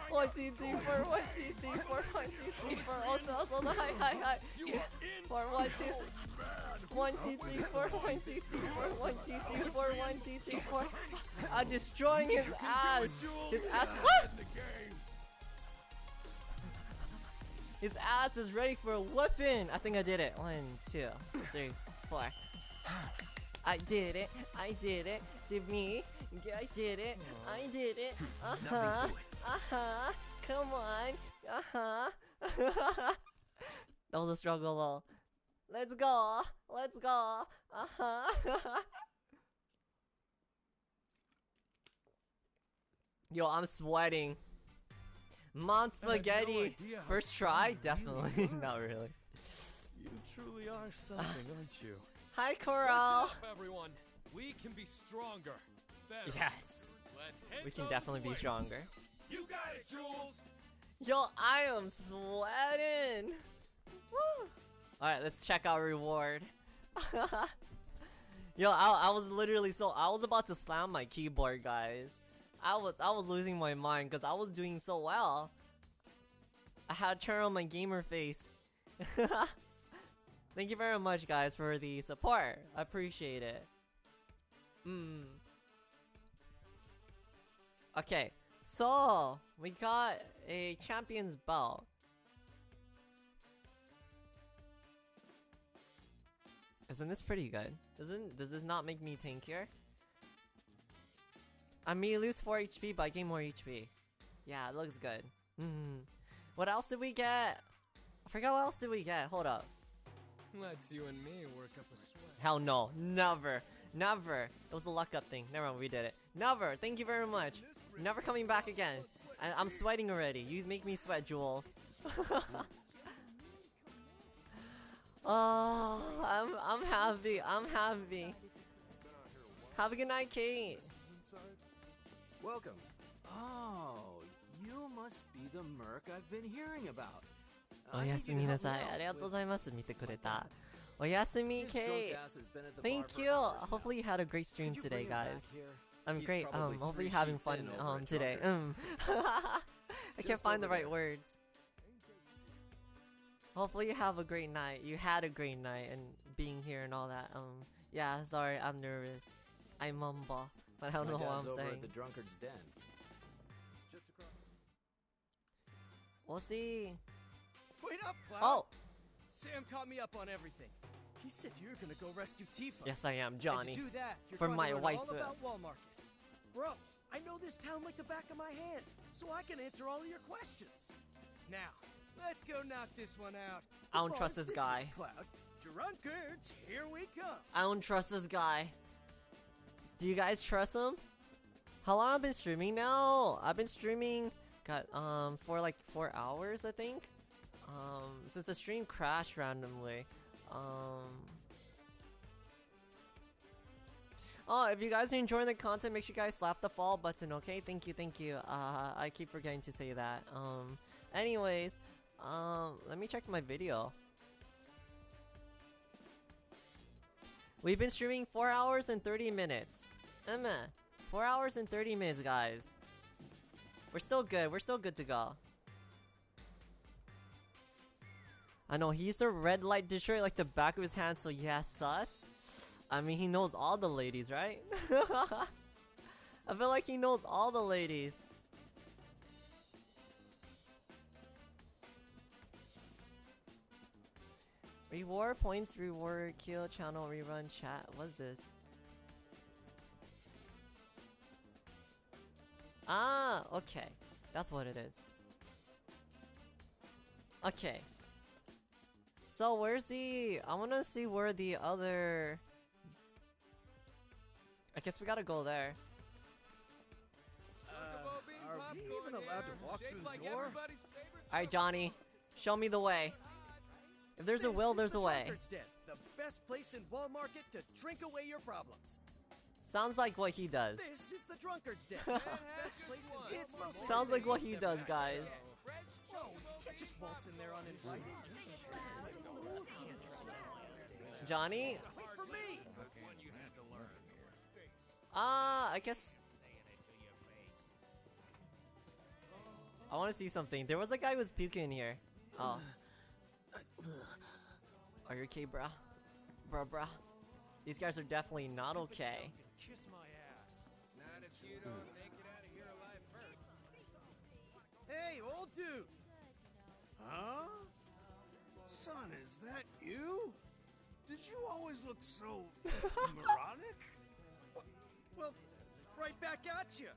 one, two, three, four, one, two, three, four, one, two, three, four, also, also, hi, hi, hi, four, one, two, one, two, three, four, one, two, three, four, one, two, three, four, one, two, three, four. I'm destroying his ass. His ass. What? His ass is ready for a weapon. I think I did it. One, two, three, four. I did it. I did it. Did me? I did it. I did it. Uh huh. Uh huh. Come on. Uh huh. that was a struggle. Though. Let's go. Let's go. Uh huh. Yo, I'm sweating. Mon spaghetti. idea how First try? you Definitely. really. Not really. You truly are something, aren't you? Hi, Coral. up, everyone. We can be stronger. Better. Yes. Let's We can those definitely be stronger. You got it, Jules. Yo, I am sweating. Woo. All right, let's check our reward. Yo, I, I was literally so I was about to slam my keyboard, guys. I was I was losing my mind because I was doing so well. I had to turn on my gamer face. Thank you very much, guys, for the support. I appreciate it. Mm. Okay, so we got a champion's belt. Isn't this pretty good? Doesn't does this not make me tankier? I may lose 4 HP, but I gain more HP. Yeah, it looks good. Hmm. What else did we get? I forgot what else did we get. Hold up. Let's you and me work up a sweat. Hell no. Never. Never. It was a luck up thing. Never mind, we did it. Never. Thank you very much. Never coming back again. I I'm sweating already. You make me sweat, Jules. oh, I'm I'm happy. I'm happy. Have a good night, Kate. Welcome. Oh, you must be the merc I've been hearing about. お I や think す you み can な help さ me い。 out ありがとう with- ございます。見てくれた。おやすみ、 This Kate. drunk ass has been at the bar Thank for you. hours now. Hopefully you had a great stream Could you today, bring him back guys. here? I'm He's great. probably Um, hopefully three you're having sheets fun in over um at today. Drunkard's. Um, I can't Just find the over right there. words. Hopefully you have a great night. You had a great night and being here and all that. Um, yeah. Sorry, I'm nervous. I mumble, but I don't My know what I'm over saying. at the drunkard's den. It's just across. We'll see. Wait up, Cloud. Oh, Sam caught me up on everything. He said you're gonna go rescue Tifa. yes, I am, And Johnny. to do that, you're for my to learn wife. all uh, about Wall Market. Bro, I know this town like the back of my hand, so I can answer all of your questions. Now, let's go knock this one out. I don't trust this guy. Cloud. Drunkards, here we come. I don't trust this guy. Do you guys trust him? How long I've been streaming now? I've been streaming, got um for like four hours, I think. Um, since the stream crashed randomly. Um. Oh, if you guys are enjoying the content, make sure you guys slap the follow button, okay? Thank you, thank you. Uh, I keep forgetting to say that. Um, anyways, um, let me check my video. We've been streaming 4 hours and 30 minutes. Emma, 4 hours and 30 minutes, guys. We're still good. We're still good to go. I know, he's the red light destroyer like the back of his hand, so yeah, sus. I mean, he knows all the ladies, right? I feel like he knows all the ladies. Reward points, reward, kill, channel, rerun, chat. What's this? Ah, okay. That's what it is. Okay. So where's the... I want to see where the other... I guess we gotta go there. Are we even allowed to walk through the door? Alright, Johnny. Show me the way. If there's a will, there's the a way. Den, the best place in Wall Market to drink away your problems. Sounds like what he does. This is the Drunkard's Den. best place in It's mostly Sounds like what he does, guys. Whoa, you can't just waltz in there uninvited. Johnny? Wait for! Ah, I guess. I want to see something. There was a guy who was puking in here. Oh. Are you okay, bruh? Bruh, bruh. These guys are definitely not okay. Kiss my ass. Not if you don't hmm. make it out of here alive first. Hey, old dude! Huh? Son, is that you? Did you always look so moronic? Well, right back at you.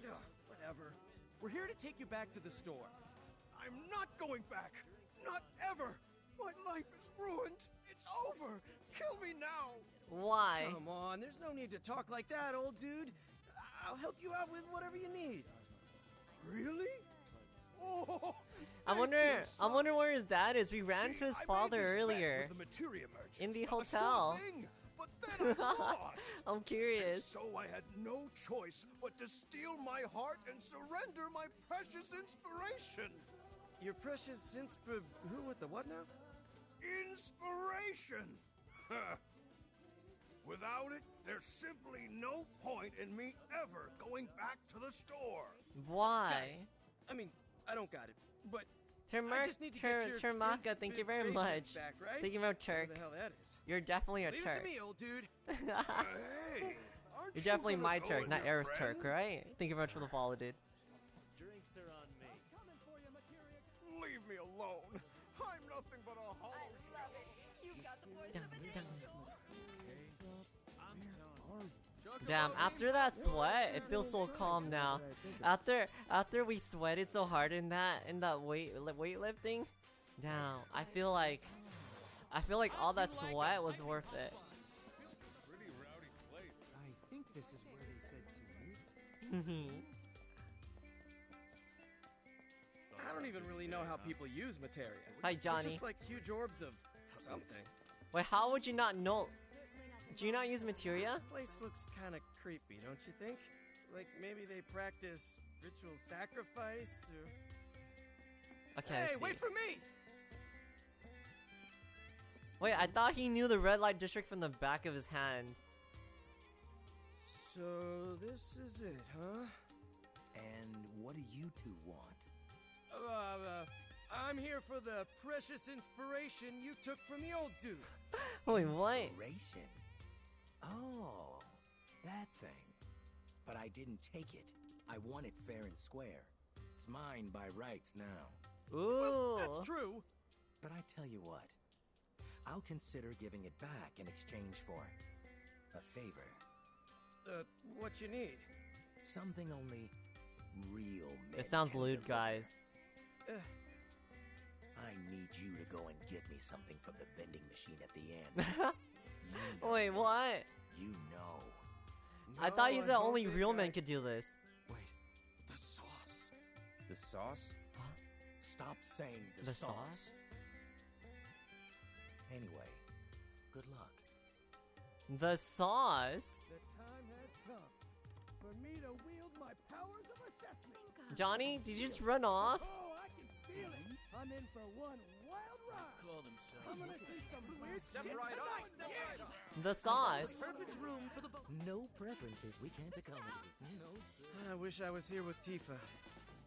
Yeah, whatever. We're here to take you back to the store. I'm not going back. Not ever. My life is ruined. It's over. Kill me now. Why? Come on, there's no need to talk like that, old dude. I'll help you out with whatever you need. Really? Oh, I wonder. I wonder where his dad is. We ran See, to his I father earlier with the materia in the hotel. thing, but then I lost. I'm And curious. so I had no choice but to steal my heart and surrender my precious inspiration. Your precious insp- who with the what now? Inspiration! Without it, there's simply no point in me ever going back to the store. Why? I mean, I don't got it, but Termer- I just need to Ter- get your Termaka, thank you very much. Back, right? Thank you very much, Whatever Turk. the hell that is. You're definitely a Leave Turk. it to me, old dude. hey, aren't You're you definitely gonna my Turk, not your Aerith's Turk, right? Thank you very much for the follow, dude. Drinks are on me. I'm coming for you, Leave me alone. Damn, after that sweat, it feels so calm now. After after we sweated so hard in that in that weight li- weightlifting, damn, I feel like I feel like all that sweat was worth it. Pretty rowdy place. I think this is where they said to meet. I don't even really know how people use materia. Hi, They're Johnny. Just like huge orbs of something. Wait, how would you not know? Do you not use materia? This place looks kind of creepy, don't you think? Like maybe they practice ritual sacrifice or. Okay, hey, wait for me! Wait, I thought he knew the red light district from the back of his hand. So this is it, huh? And what do you two want? Uh, uh, I'm here for the precious inspiration you took from the old dude. Wait, what? Inspiration. Oh, that thing. But I didn't take it. I want it fair and square. It's mine by rights now. Ooh. Well, that's true. But I tell you what, I'll consider giving it back in exchange for a favor. Uh, what you need? Something only real men It sounds lewd, guys. Uh, I need you to go and get me something from the vending machine at the end. you know, Wait, what? You know. I thought No, he's I the don't only real I- man could do this. Wait, the sauce. The sauce? Huh? Stop saying the, The sauce. sauce? Anyway, good luck. The sauce? The time has come for me to wield my powers of assessment. Johnny, did you just run off? Oh, I'm in for one wild ride. Call themselves. I'm gonna see some weird Step shit right up, tonight. step Yeah. right up. The size. Perfect room for the bo- No preferences we can't accommodate. No, sir. I wish I was here with Tifa.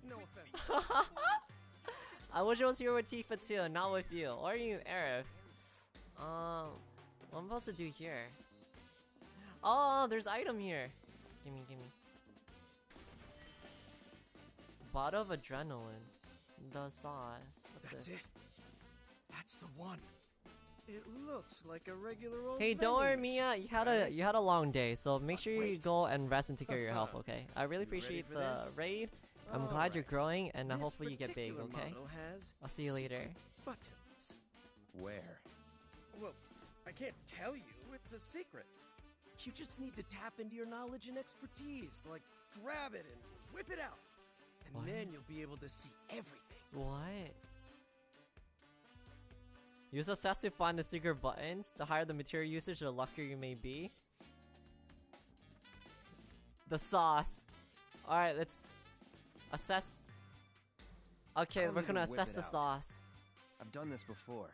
No offense. I wish I was here with Tifa too, not with you. Or you, Aerith. Um, what am I supposed to do here? Oh, there's item here. Gimme, gimme. Bottle of adrenaline. The sauce. What's That's this? it. That's the one. It looks like a regular old. Hey, don't worry, Mia. You had a you had a long day, so make sure you wait. go and rest and take care of your health. Okay. I really You appreciate the this? raid. I'm glad you're growing, and uh, This hopefully you get big. Okay. I'll see you later. Buttons. Where? Well, I can't tell you. It's a secret. You just need to tap into your knowledge and expertise. Like, grab it and whip it out. And What? then you'll be able to see everything. What? Use assess to find the secret buttons. The higher the material usage, the luckier you may be. The sauce. Alright, let's assess. Okay, we're gonna assess the out. sauce. I've done this before.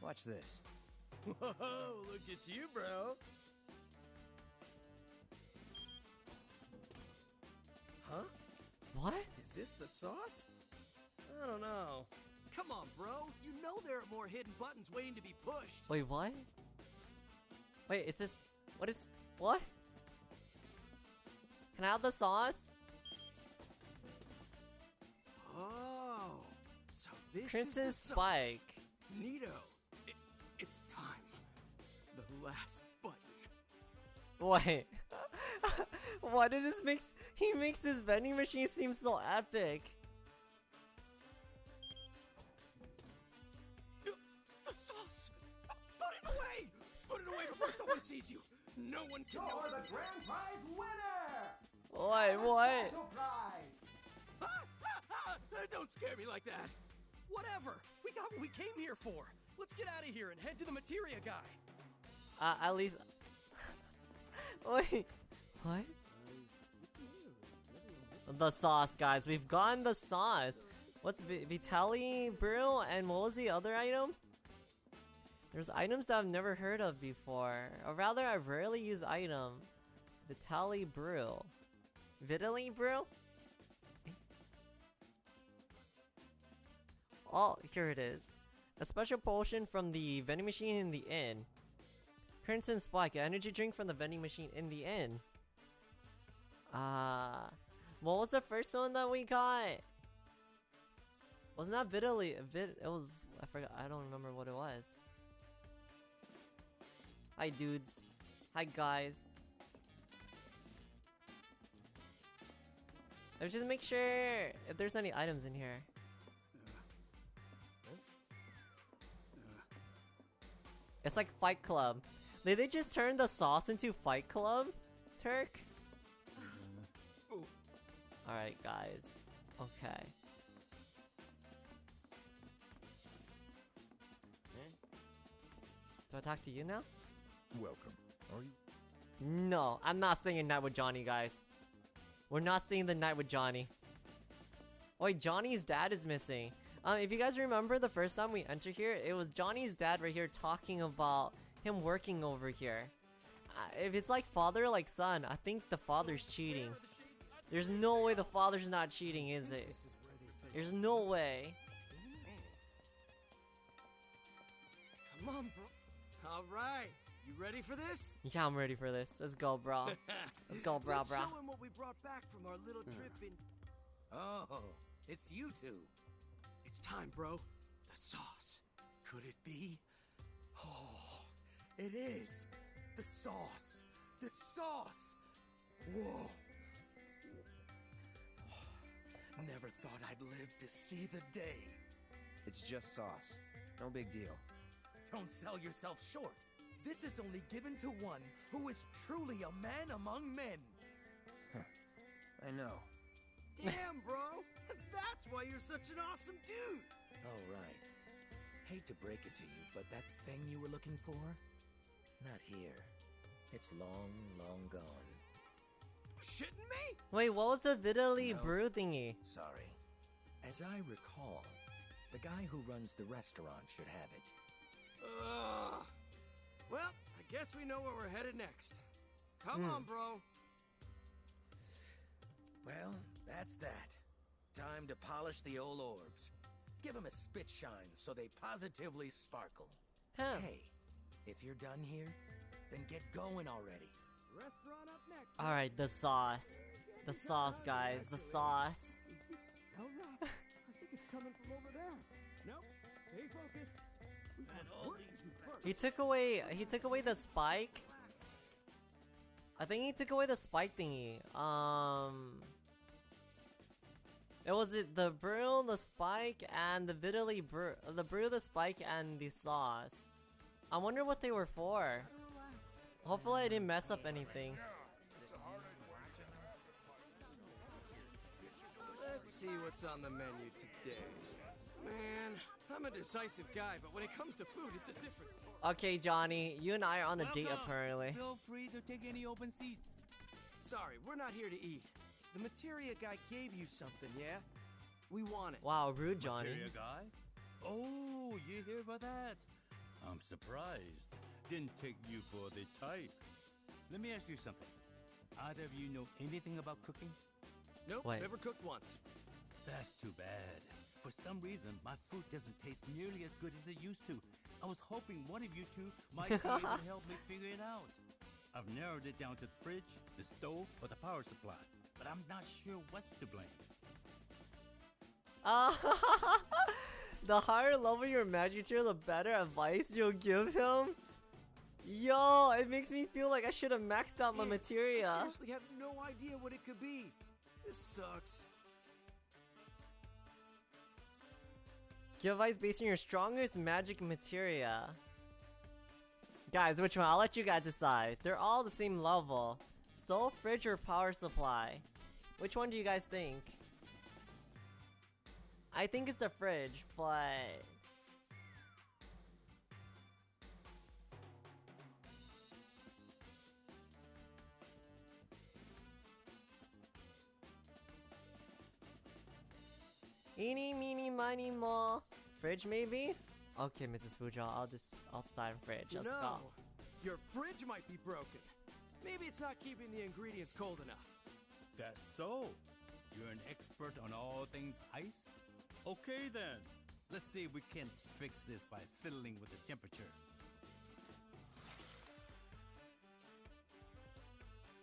Watch this. Whoa, look at you, bro. Huh? What? Is this the sauce? I don't know. Come on, bro. You know there are more hidden buttons waiting to be pushed. Wait, what? Wait, it's this. What is. What? Can I have the sauce? Oh, so this Crimson is the sauce. Spike. Nito, it, it's time. The last button. Wait. Why does this makes he makes this vending machine seem so epic? Away before someone sees you. No one can know. You're the grand prize winner! Wait, what? Special prize! Don't scare me like that. Whatever. We got what we came here for. Let's get out of here and head to the materia guy. Uh, at least. Wait. What? The sauce, guys. We've gotten the sauce. What's Vi- Vitali Brew and what was the other item? There's items that I've never heard of before. Or rather, I rarely use item. Vitali Brew. Vitali Brew? Oh, here it is. A special potion from the vending machine in the inn. Crimson Spike, an energy drink from the vending machine in the inn. Ah, what was the first one that we got? Wasn't that Vitally? Vit, it was. I forgot. I don't remember what it was. Hi, dudes. Hi, guys. Let's just make sure if there's any items in here. It's like Fight Club. Did they just turn the sauce into Fight Club? Turk? Alright, guys. Okay. Do I talk to you now? Welcome. Are you? No, I'm not staying the night with Johnny, guys. We're not staying the night with Johnny. Wait, Johnny's dad is missing. Um, if you guys remember the first time we entered here, it was Johnny's dad right here talking about him working over here. Uh, if it's like father like son, I think the father's cheating. There's no way the father's not cheating, is it? There's no way. Come on, bro. All right. You ready for this? Yeah, I'm ready for this. Let's go, bro. Let's go, bro, Let's bro. show him what we brought back from our little hmm. trip in. Oh, it's you two. It's time, bro. The sauce. Could it be? Oh, it is. The sauce. The sauce. Whoa. Never thought I'd live to see the day. It's just sauce. No big deal. Don't sell yourself short. This is only given to one who is truly a man among men. I know. Damn, bro. That's why you're such an awesome dude. All right. Hate to break it to you, but that thing you were looking for? Not here. It's long, long gone. Shitting me? Wait, what was the Vitally No. brew thingy? Sorry. As I recall, the guy who runs the restaurant should have it. Ugh. Well, I guess we know where we're headed next. Come Hmm. on, bro. Well, that's that. Time to polish the old orbs. Give them a spit shine so they positively sparkle. Huh. Hey, if you're done here, then get going already. Restaurant up next. Alright, the sauce. The sauce, guys. The sauce. coming from over there. Nope. Stay focused. We And all work these to first. He took away. He took away the spike. I think he took away the spike thingy. Um. It was it the brew, the spike, and the vitally brew, the brew, the spike, and the sauce. I wonder what they were for. Hopefully, I didn't mess up anything. Let's see what's on the menu today. Man, I'm a decisive guy, but when it comes to food, it's a different. Okay, Johnny, you and I are on a date apparently. Feel free to take any open seats. Sorry, we're not here to eat. The materia guy gave you something, yeah? We want it. Wow, rude, Johnny. Materia guy? Oh, you here for that? I'm surprised. Didn't take you for the type. Let me ask you something. Either of you know anything about cooking? Nope, Wait. never cooked once. That's too bad. For some reason, my food doesn't taste nearly as good as it used to. I was hoping one of you two might be able to help me figure it out. I've narrowed it down to the fridge, the stove, or the power supply, but I'm not sure what's to blame. Uh, the higher level your magic tier, the better advice you'll give him. Yo, it makes me feel like I should have maxed out my materia. I seriously have no idea what it could be. This sucks. Give advice based on your strongest magic materia. Guys, which one? I'll let you guys decide. They're all the same level. Soul fridge, or power supply? Which one do you guys think? I think it's the fridge, but... Eeny, meeny, miny, mo. Fridge, maybe? Okay, Mrs. Fujo, I'll just, I'll sign fridge. You Let's know, go. your fridge might be broken. Maybe it's not keeping the ingredients cold enough. That's so. You're an expert on all things ice? Okay then. Let's see if we can fix this by fiddling with the temperature.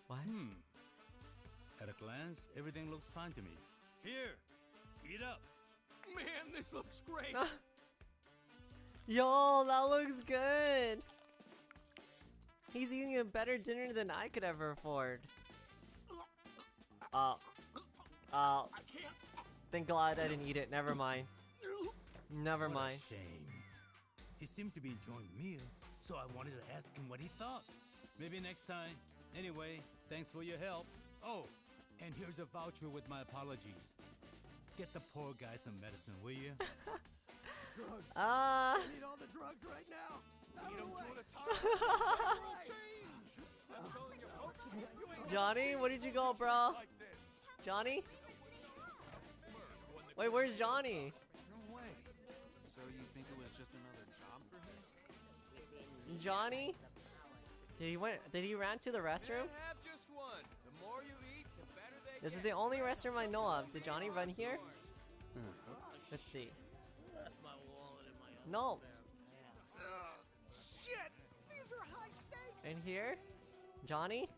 What? Hmm. At a glance, everything looks fine to me. Here, eat up. Man, this looks great. Yo, that looks good. He's eating a better dinner than I could ever afford. Uh, uh, thank God I didn't eat it. Never mind. Never What a mind. shame. He seemed to be enjoying the meal, so I wanted to ask him what he thought. Maybe next time. Anyway, thanks for your help. Oh, and here's a voucher with my apologies. Get the poor guy some medicine, will you? Drugs. Ah. I need all the drugs right now. Out Eat of 'em the two at a time. Change. I'm telling you, folks, you ain't Johnny, never where did you go, bro? like this. Johnny? Wait, where's Johnny? No way. So you think it was just another job for him? Johnny? Did he went? Did he ran to the restroom? Can't This is the only restroom I know of. Did Johnny run here? Hmm. Let's see. No. Shit! These are high stakes! In here? Johnny?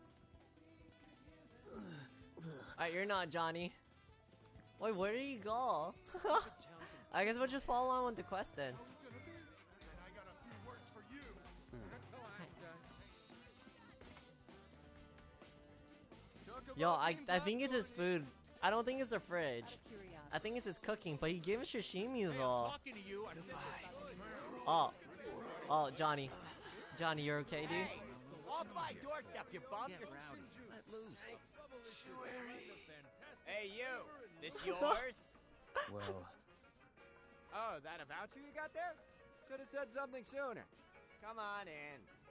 Alright, you're not Johnny. Wait, where did he go? I guess we'll just follow on with the quest then. Yo, I, I think it's his food. I don't think it's the fridge. I think it's his cooking, but he gave us sashimi though. Talking you, I Oh. Oh, Johnny. Johnny, you're okay, dude? Hey, off my doorstep, you bum. Get rowdy. Let loose. Hey, you. This yours? Well, oh, that a voucher you got there? Should have said something sooner. Come on in.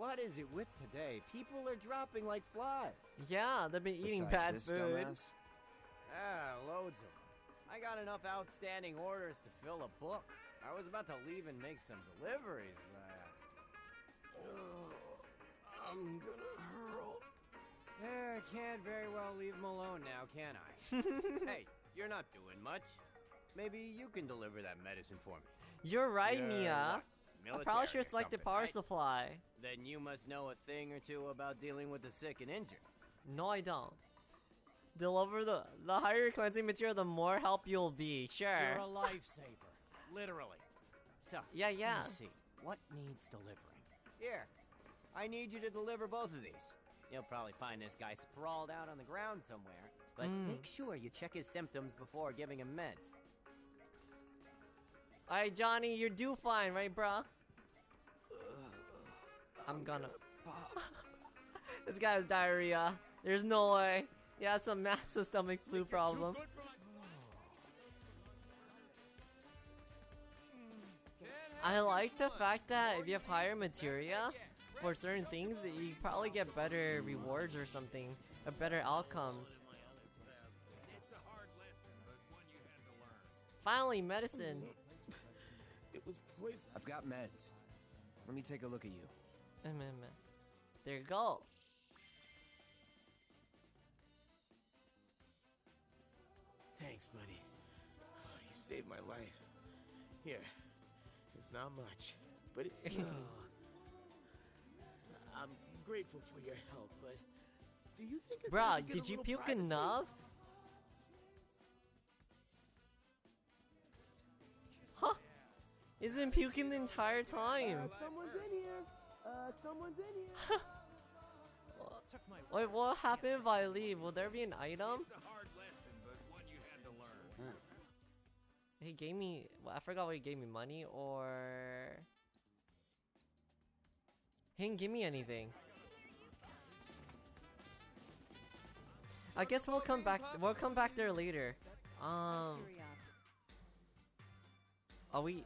What is it with today? People are dropping like flies. Yeah, they've been eating besides bad this food. dumbass, Ah, loads of them. I got enough outstanding orders to fill a book. I was about to leave and make some deliveries, but... I'm gonna hurl. Eh, I can't very well leave them alone now, can I? hey, you're not doing much. Maybe you can deliver that medicine for me. You're right, You're Mia. What, I probably military should have selected power right? supply. Then you must know a thing or two about dealing with the sick and injured. No, I don't. Deliver the the higher your cleansing material, the more help you'll be. Sure. You're a lifesaver, literally. So, Yeah, yeah. See. What needs delivering? Here, I need you to deliver both of these. You'll probably find this guy sprawled out on the ground somewhere, but Mm. make sure you check his symptoms before giving him meds. Alright, Johnny, you're due fine, right, bro? I'm gonna. this guy has diarrhea. There's no way. He has some massive stomach flu problem. I like the fact that if you have higher materia for certain things, you probably get better rewards or something, or better outcomes. Finally, medicine. It was poison. I've got meds. Let me take a look at you. Mm, mm, mm. There you go. Thanks, buddy. Oh, you saved my life. Here, it's not much, but it's. oh. I'm grateful for your help, but do you think? it's Bruh, good to get a did you puke privacy? enough? He's been puking the entire time. someone's in here. Uh, someone's in here. Wait, what happened if I leave? Will there be an item? It's a hard lesson, but one you had to learn. He gave me. Well, I forgot what he gave me money or. He didn't give me anything. I guess we'll come back. We'll come back there later. Um. Are we?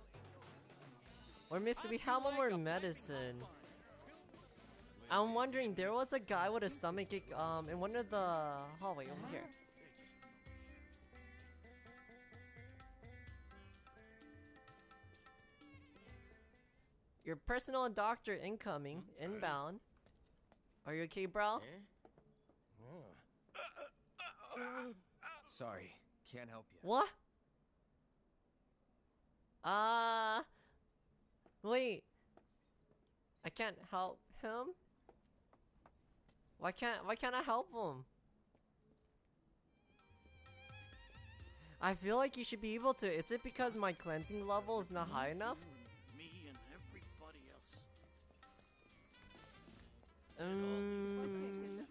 We're missing. We have one more medicine. I'm wondering. There was a guy with a stomach ache. Um, in one of the hallway over here. Your personal doctor incoming, inbound. Are you okay, bro? Sorry, can't help you. What? Uh wait. I can't help him? Why can't why can't I help him? I feel like you should be able to. Is it because my cleansing level is not high enough? Me and everybody else. Um,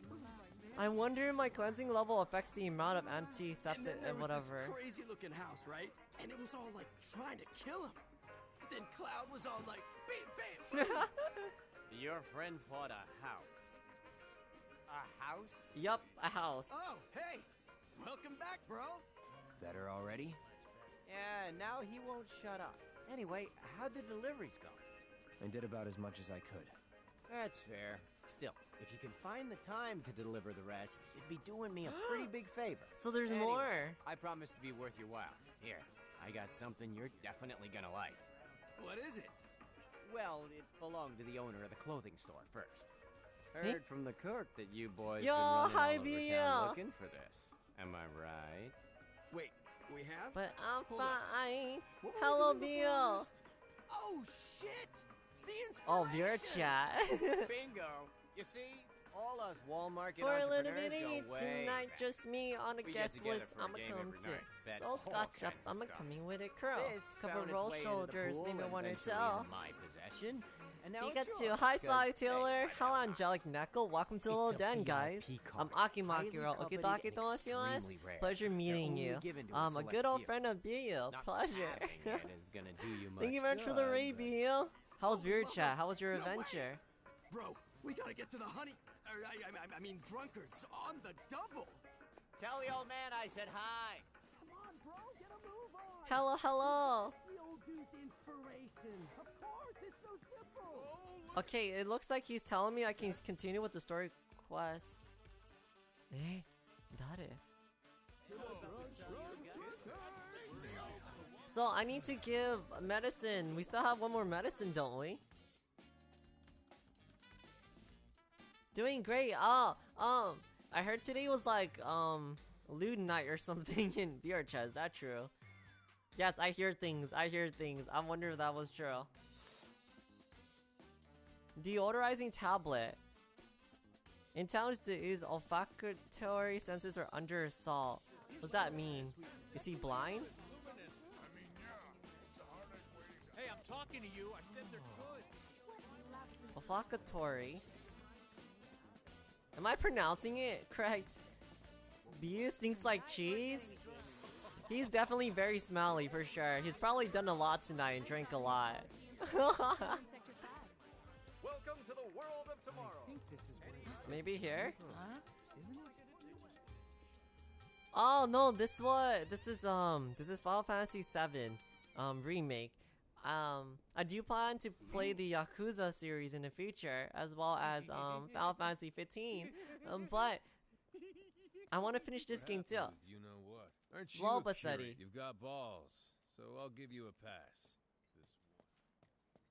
I wonder if my cleansing level affects the amount of antiseptic there and whatever. Crazy looking house, right? And it was all like trying to kill him. But then Cloud was all like, bam, bam. Your friend fought a house. A house? Yup, a house. oh, hey, welcome back, bro. Better already? Yeah, now he won't shut up. Anyway, how'd the deliveries go? I did about as much as I could. That's fair. Still, if you can find the time to deliver the rest, you'd be doing me a pretty big favor. So there's Anyway, more. I promise to be worth your while. Here, I got something you're definitely gonna like. What is it? Well, it belonged to the owner of the clothing store first. Heard from the cook that you boys Yo, been running hi, all over Bia. town looking for this. Am I right? Wait, we have? But I'm Hold fine. What were we Hello, doing before all Bill. this? Oh shit! The Oh, your inspiration! chat. Oh, bingo! You see, all us Walmart For a little bit go of way tonight, back. just me on a We guest list. I'ma come to. night, So scotch up, I'ma coming with a crow. This Cover roll shoulders, maybe one or two. into my possession, and now Pika it's 2. yours, Hi, Sly Taylor. Hello. Angelic Neko. Welcome to the little den, guys. I'm card, Aki highly Makiro. coveted Okidaki and Tomasimas. Pleasure meeting you. to a good old friend of Bill. Pleasure. having it is gonna do you Thank you very much for the raid, but- oh, oh, oh, How was your chat? How was your adventure? Bro, we gotta get to the honey. Or, I, I, I mean, drunkards on the double. Tell the old man I said hi. Come on, bro, get a move on. Hello, hello. The old dude's inspiration. Of course, it's so simple. Okay, it looks like he's telling me I can continue with the story quest. Eh, dare. So I need to give medicine. We still have one more medicine, don't we? Doing great. Oh, um, I heard today was like um lewd night or something in VRChat. Is that true? Yes, I hear things. I hear things. I wonder if that was true. Deodorizing tablet. In towns that use olfactory senses are under assault. What's that mean? Is he blind? Hey, I'm talking to you. I said they're good. Olfactory. Am I pronouncing it correct? Beau stinks like cheese? He's definitely very smelly for sure. He's probably done a lot tonight and drank a lot. Welcome to the world of tomorrow. Maybe here? Isn't it? Oh no, this what? This is um, this is Final Fantasy VII, um, remake. Um, I do plan to play the Yakuza series in the future, as well as um, Final Fantasy 15. Um, but I want to finish this game too. You know what? Aren't Slow you but steady. You've got balls, so I'll give you a pass.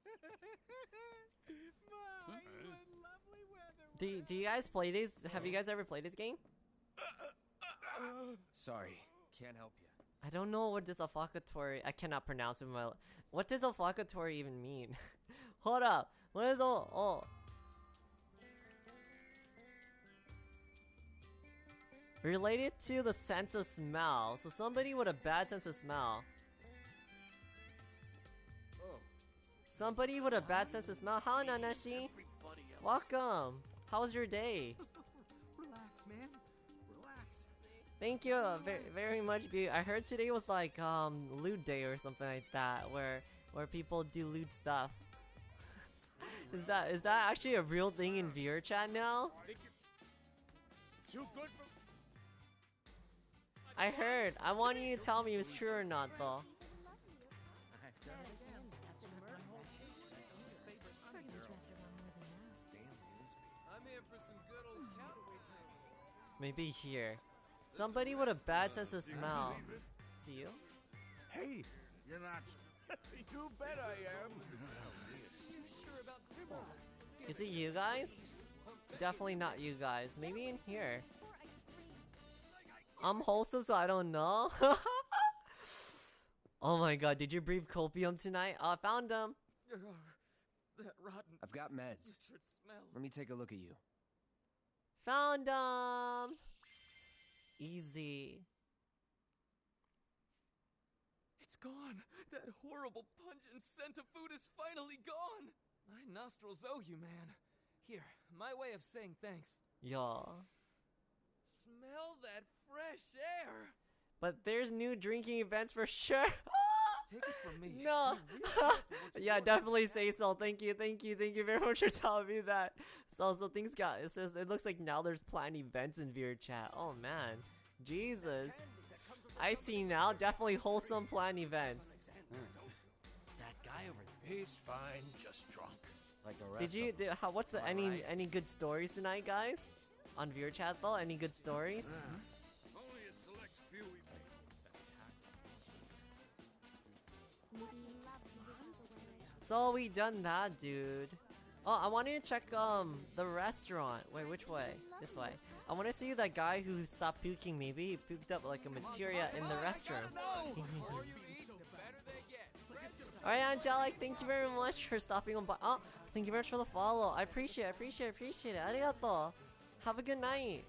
Do Do you guys play this? Have you guys ever played this game? Sorry, can't help you. I don't know what this olfactory. I cannot pronounce it. My what does olfactory even mean? Hold up. What is all? Oh. Related to the sense of smell. So somebody with a bad sense of smell. Somebody with a bad sense of smell. Hi, Nanashi. Welcome. How was your day? Thank you uh, very, very much. Be I heard today was like um lewd day or something like that, where where people do lewd stuff. is that is that actually a real thing in VRChat now? Too good for. I heard. I want you to tell me if it's true or not, though. I'm here for some good old counterweight training. Maybe here. Somebody with a bad uh, sense of smell. Is it you? Hey, you're not. you bet I am. Is it you guys? Definitely not you guys. Maybe in here. I'm wholesome, so I don't know. oh my god, did you breathe copium tonight? Oh, I found them. that rotten I've got meds. smell. Let me take a look at you. Found them. Easy. It's gone. That horrible pungent scent of food is finally gone. My nostrils owe you, man. Here, my way of saying thanks. Yeah. Smell that fresh air. But there's new drinking events for sure. Take it from me. No. yeah, definitely say so. Thank you, thank you, thank you very much for telling me that. So, so things got. It says it looks like now there's planned events in VRChat. Oh man, Jesus. I see now. Definitely wholesome planned events. Hmm. That guy over there. He's fine, just drunk. Like the rest Did you? Did, how, what's the, any right? any good stories tonight, guys? On VRChat though, any good stories? Only So we done that, dude. Oh, I wanted to check um the restaurant. Wait, which way? This way. I want to see that guy who stopped puking. Maybe he puked up like a materia in the restroom. Alright, Angelic, thank you very much for stopping on by. Oh, thank you very much for the follow. I appreciate it, appreciate it, appreciate it. Arigato. Have a good night.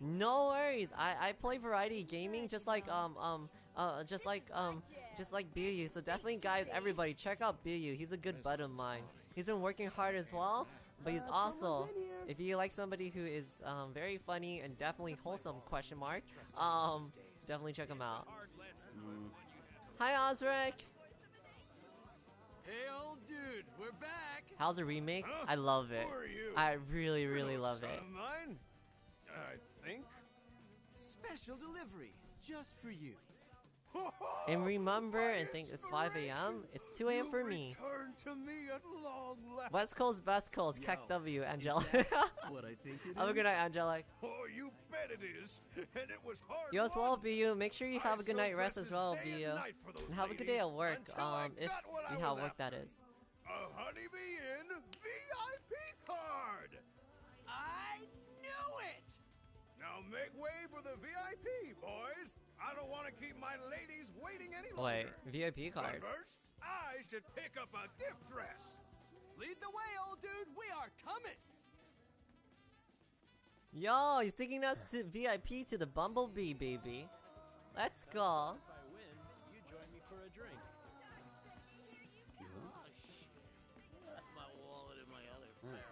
No worries. I I play variety gaming just like um um uh just like um just like BU. So definitely guys, everybody check out BU. He's a good bud of mine. He's been working hard as well, but he's also if you like somebody who is um very funny and definitely wholesome question mark um definitely check him out. Hi Osric. Hey, old dude, we're back. How's the remake? Huh? I love it. Who are you? I really really love it. of mine? I think. Special delivery, just for you. And remember, and think it's 5 a.m. It's 2 a.m. for me. Turn to me at long last. West Coast, Best Coast, Keck W, Angelic. what I think it Have a good night, Angelic. Oh, you bet it is. And it was hard. You as well, won. BU. Make sure you have I a good night rest as well, dresses day BU. and night for those And have a good day at work, um, if got what I you have work that after. is. A Honeybee Inn VIP card. I knew it! Now make way for the VIP, boys. I don't want to keep my ladies waiting any Wait, longer. VIP card. But first, I should pick up a gift dress. Lead the way, old dude. We are coming. Yo, he's taking us to VIP to the Bumblebee, baby. Let's go. If I win, you join me for a drink. Left oh, my wallet in my other mm. pair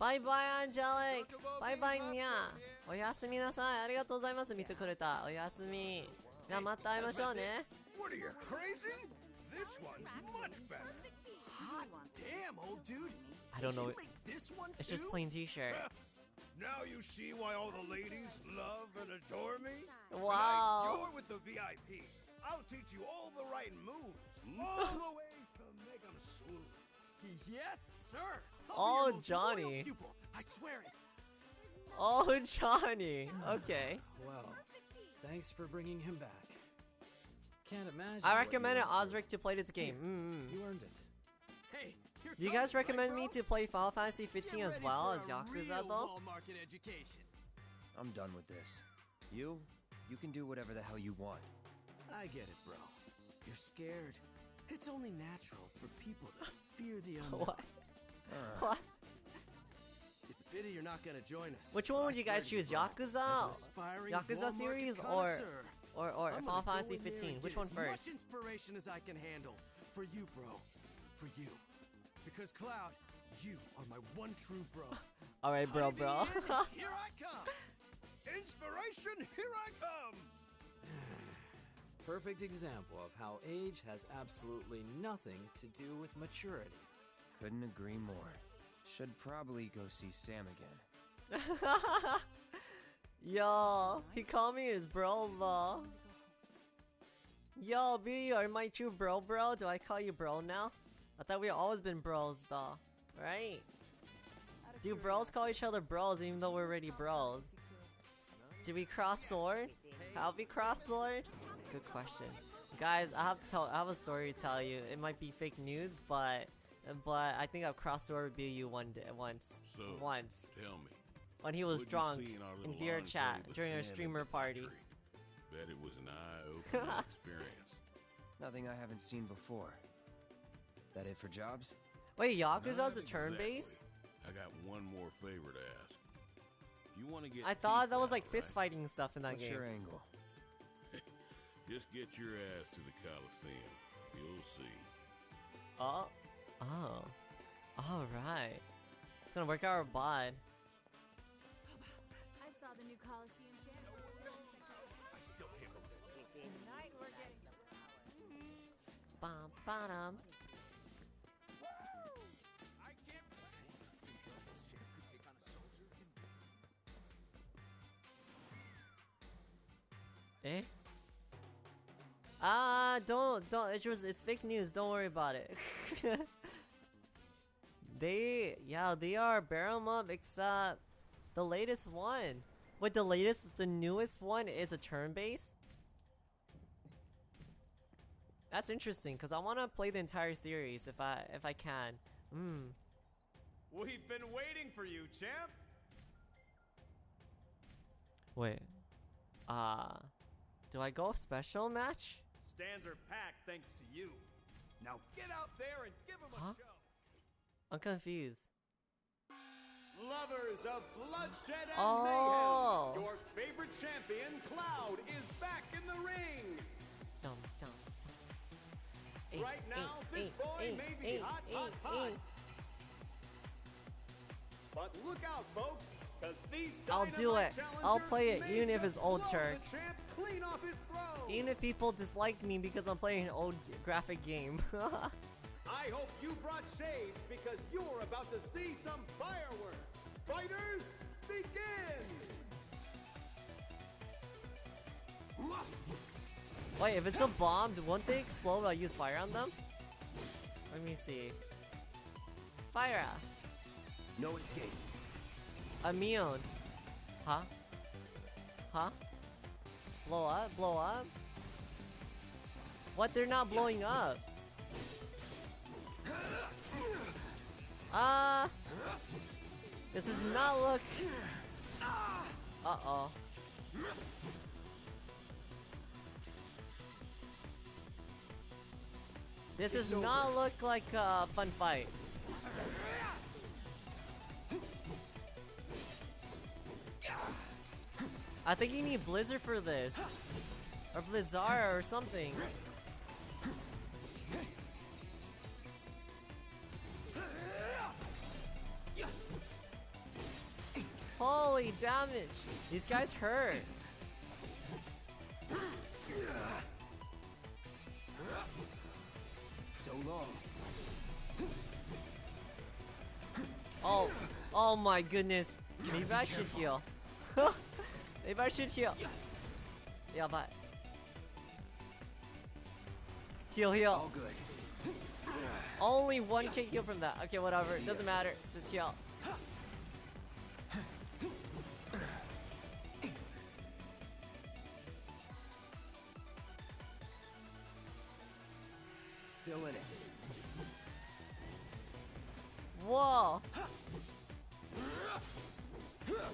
Bye bye, Angelic! Bye bye, Nya! おやすみなさい。ありがとうございます。見てくれた。おやすみ。じゃあまた会いましょうね。What are you, crazy? This one's much better. Hot damn, old dude. I don't know. This one It's just plain t-shirt. Now you see why all the ladies love and adore me? Wow. Tonight, you're with the VIP. I'll teach you all the right moves, all the way to make 'em swoon. Yes, sir. I'll Oh, Johnny. I swear it. Oh, Johnny. Okay. Well, thanks for bringing him back. Can't imagine. I what recommended Osric to play this game. Mm-mm. You earned it. Hey, here Do you guys it, right, recommend me to play Final Fantasy 15 as well as a Yakuza real though? education. I'm done with this. You, you can do whatever the hell you want. I get it, bro. You're scared. It's only natural for people to fear the unknown. What? Uh, What? It's a pity you're not gonna join us. Which one would you guys choose, Yakuza, as an aspiring Yakuza series, or connoisseur, or or I'm Final Fantasy 15? Which get one as first? Much inspiration as I can handle for you, bro. For you, because Cloud, you are my one true bro. All right, bro, bro. Here I come. Inspiration, here I come. Perfect example of how age has absolutely nothing to do with maturity. couldn't agree more. Should probably go see Sam again. Yo, he called me his bro, though. Yo, B, are my true bro, bro? Do I call you bro now? I thought we always been bros, though. Right? Do bros call each other bros even though we're already bros? Do we cross sword? Have we cross sword? Good question. Guys, I have to tell. I have a story to tell you. It might be fake news, but but I think I've crossed over with BU one day, once. So, once tell me. when he was drunk in our in VR chat during a streamer party. country? Bet it was an eye-opening experience. Nothing I haven't seen before. That it for jobs? Wait, Yakuza's Not a turn base? exactly. I got one more favor to ask. You want to get? I thought teeth that was like right? fist fighting stuff in that What's game. your angle? Just get your ass to the Coliseum. You'll see. Oh, oh, all right. It's gonna work out our bod. I saw the new Coliseum champ. I still can't believe it. Tonight we're getting Bum, ba-dum. I can't Think this champ could take on a soldier? Eh? Ah, don't, don't. It was, it's fake news. Don't worry about it. they, yeah, they are barrel up, except the latest one. Wait, the latest, the newest one is a turn base. That's interesting, cause I want to play the entire series if I, if I can. Hmm. We've been waiting for you, champ. Wait. Uh, do I go special match? Stands are packed thanks to you. Now get out there and give them a Huh? show. I'm confused. Lovers of bloodshed and Oh. mayhem, your favorite champion, Cloud, is back in the ring. Dum, dum, dum. Right now, this boy may be hot, hot, hot. But look out, folks, because these I'll do it. I'll play it, even if it's old blow Turk. the champ clean off his throne. Even if people dislike me because I'm playing an old graphic game. I hope you brought shades because you're about to see some fireworks. Fighters, begin! Wait, if it's a bomb, won't they explode when I use fire on them? Let me see. Fire! No escape. Immune. Huh? Huh? Blow up? Blow up? What? They're not blowing up. Ah! this does not look. Uh oh. This does not look like a fun fight. I think you need Blizzard for this. Or Blizzard or something. Holy damage! These guys hurt. So long. Oh, oh my goodness. Maybe I should heal. Maybe I should heal. Yeah, but heal, heal. All good. Only one can heal from that. Okay, whatever. Doesn't matter. Just heal. Still in it. Whoa.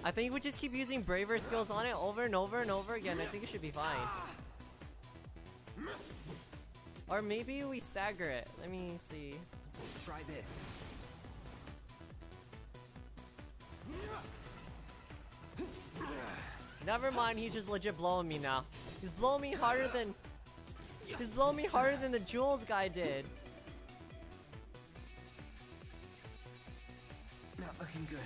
I think we just keep using braver skills on it over and over and over again. I think it should be fine. Or maybe we stagger it. Let me see. Try this. Never mind, he's just legit blowing me now. He's blowing me harder than... He's blowing me harder than the Jules guy did. Not looking good.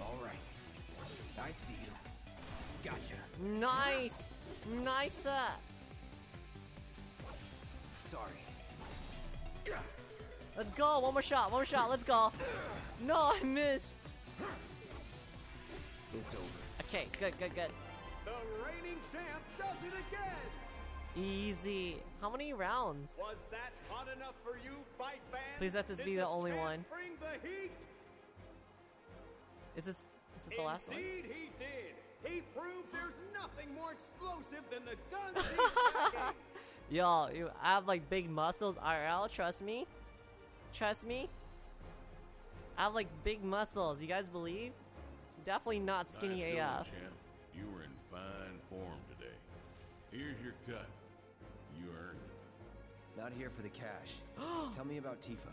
All right. I see you. Gotcha. Nice! Nice! uh. Sorry. Let's go! One more shot, one more shot, let's go! No, I missed! It's over. Okay, good, good, good. The reigning champ does it again! Easy. How many rounds? Was that hot enough for you, fight fans? Please let this Did be the only one. Bring the heat. Is this is this the last one? Indeed, he did. He proved there's nothing more explosive than the guns he's packing. Yo, you I have like big muscles IRL, trust me. Trust me. I have like big muscles, you guys believe? Definitely not skinny nice going, AF. champ. You were in fine form today. Here's your cut. You earned it. Not here for the cash. Tell me about Tifa.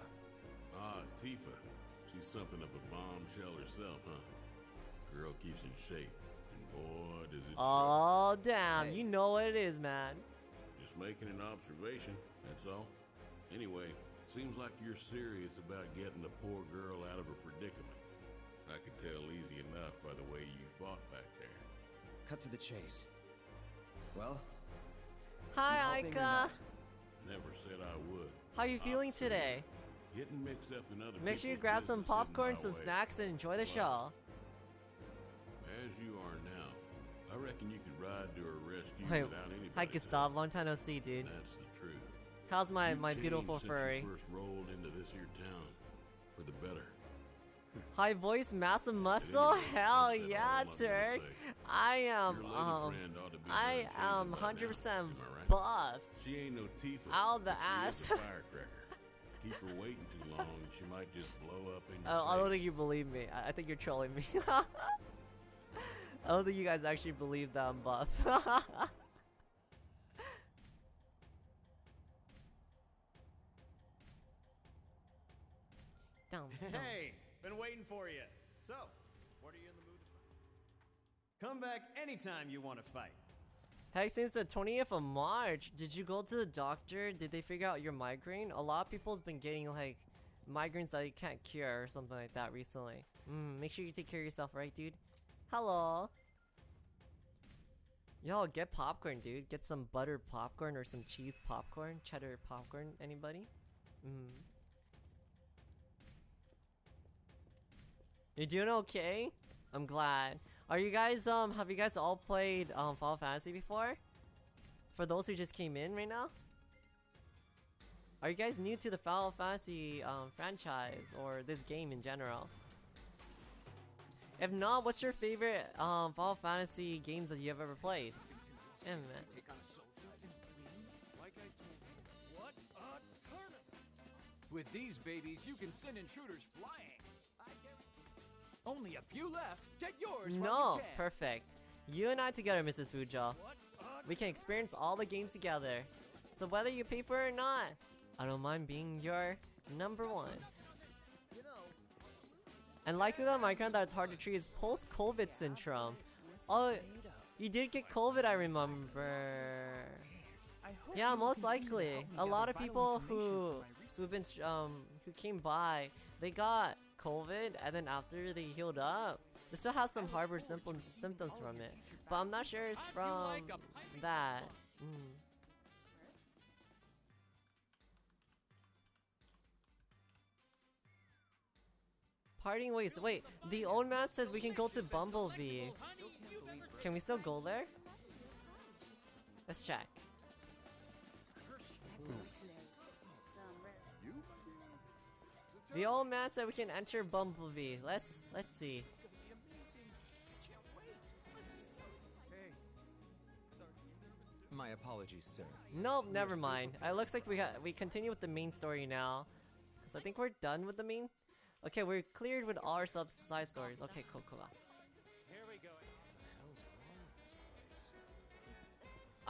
Ah, Tifa. She's something of a bombshell herself, huh? Girl keeps in shape, and boy, does it. Oh damn, you know what it is, man. Just making an observation, that's all. Anyway, seems like you're serious about getting the poor girl out of her predicament. I could tell easy enough by the way you fought back there. Cut to the chase. Well, Hi, you helping Aika. Never said I would. How you feeling today? Getting mixed up in other Make sure you grab some popcorn, some way. snacks, and enjoy the But show. As you are now, I reckon you could ride to her rescue Wait, without anybody. hi Gustav, long time no see, dude. That's the truth. How's my You've my changed beautiful since furry? You first rolled into this here town, for the better. High voice, massive muscle? Hell yeah, Turk! I am um, friend ought to be I am changing by hundred now, percent am I right? buffed. She ain't no Tifa. Out the ass. firecracker. Keep her waiting too long, she might just blow up in your I, I don't think you believe me. I, I think you're trolling me. I don't think you guys actually believe that I'm buff. Dum, dum. Hey, been waiting for you. So, what are you in the mood to fight? Come back anytime you want to fight. Hey, since the 20th of March, did you go to the doctor? Did they figure out your migraine? A lot of people's been getting like migraines that you can't cure or something like that recently. Mm, make sure you take care of yourself, right, dude? Hello. Yo, get popcorn, dude. Get some buttered popcorn or some cheese popcorn, cheddar popcorn. Anybody? Mm. You doing okay? I'm glad. Are you guys um have you guys all played um Final Fantasy before? For those who just came in right now? Are you guys new to the Final Fantasy um franchise or this game in general? If not, what's your favorite um Final Fantasy games that you've ever played? Yeah, man. With these babies, you can send intruders flying. Only a few left. Get yours No, perfect. You and I together, Mrs. Fuja. What we can experience all the games together. So whether you pay for it or not, I don't mind being your number one. And likely that Minecraft that it's hard to treat is post-COVID syndrome. Oh, you did get COVID, I remember. Yeah, most likely. A lot of people who who've been um who came by, they got COVID, and then after they healed up, they still have some harbor symptoms symptoms from it. But I'm not sure it's from that. Mm. Parting ways. Wait, the old map says we can go to Bumblebee. Can we still go there? Let's check. The old man said we can enter Bumblebee. Let's let's see. My apologies, sir. Nope, never mind. It looks like we got we continue with the main story now. Cause I think we're done with the main. Okay, we're cleared with all our sub side stories. Okay, cool, cool.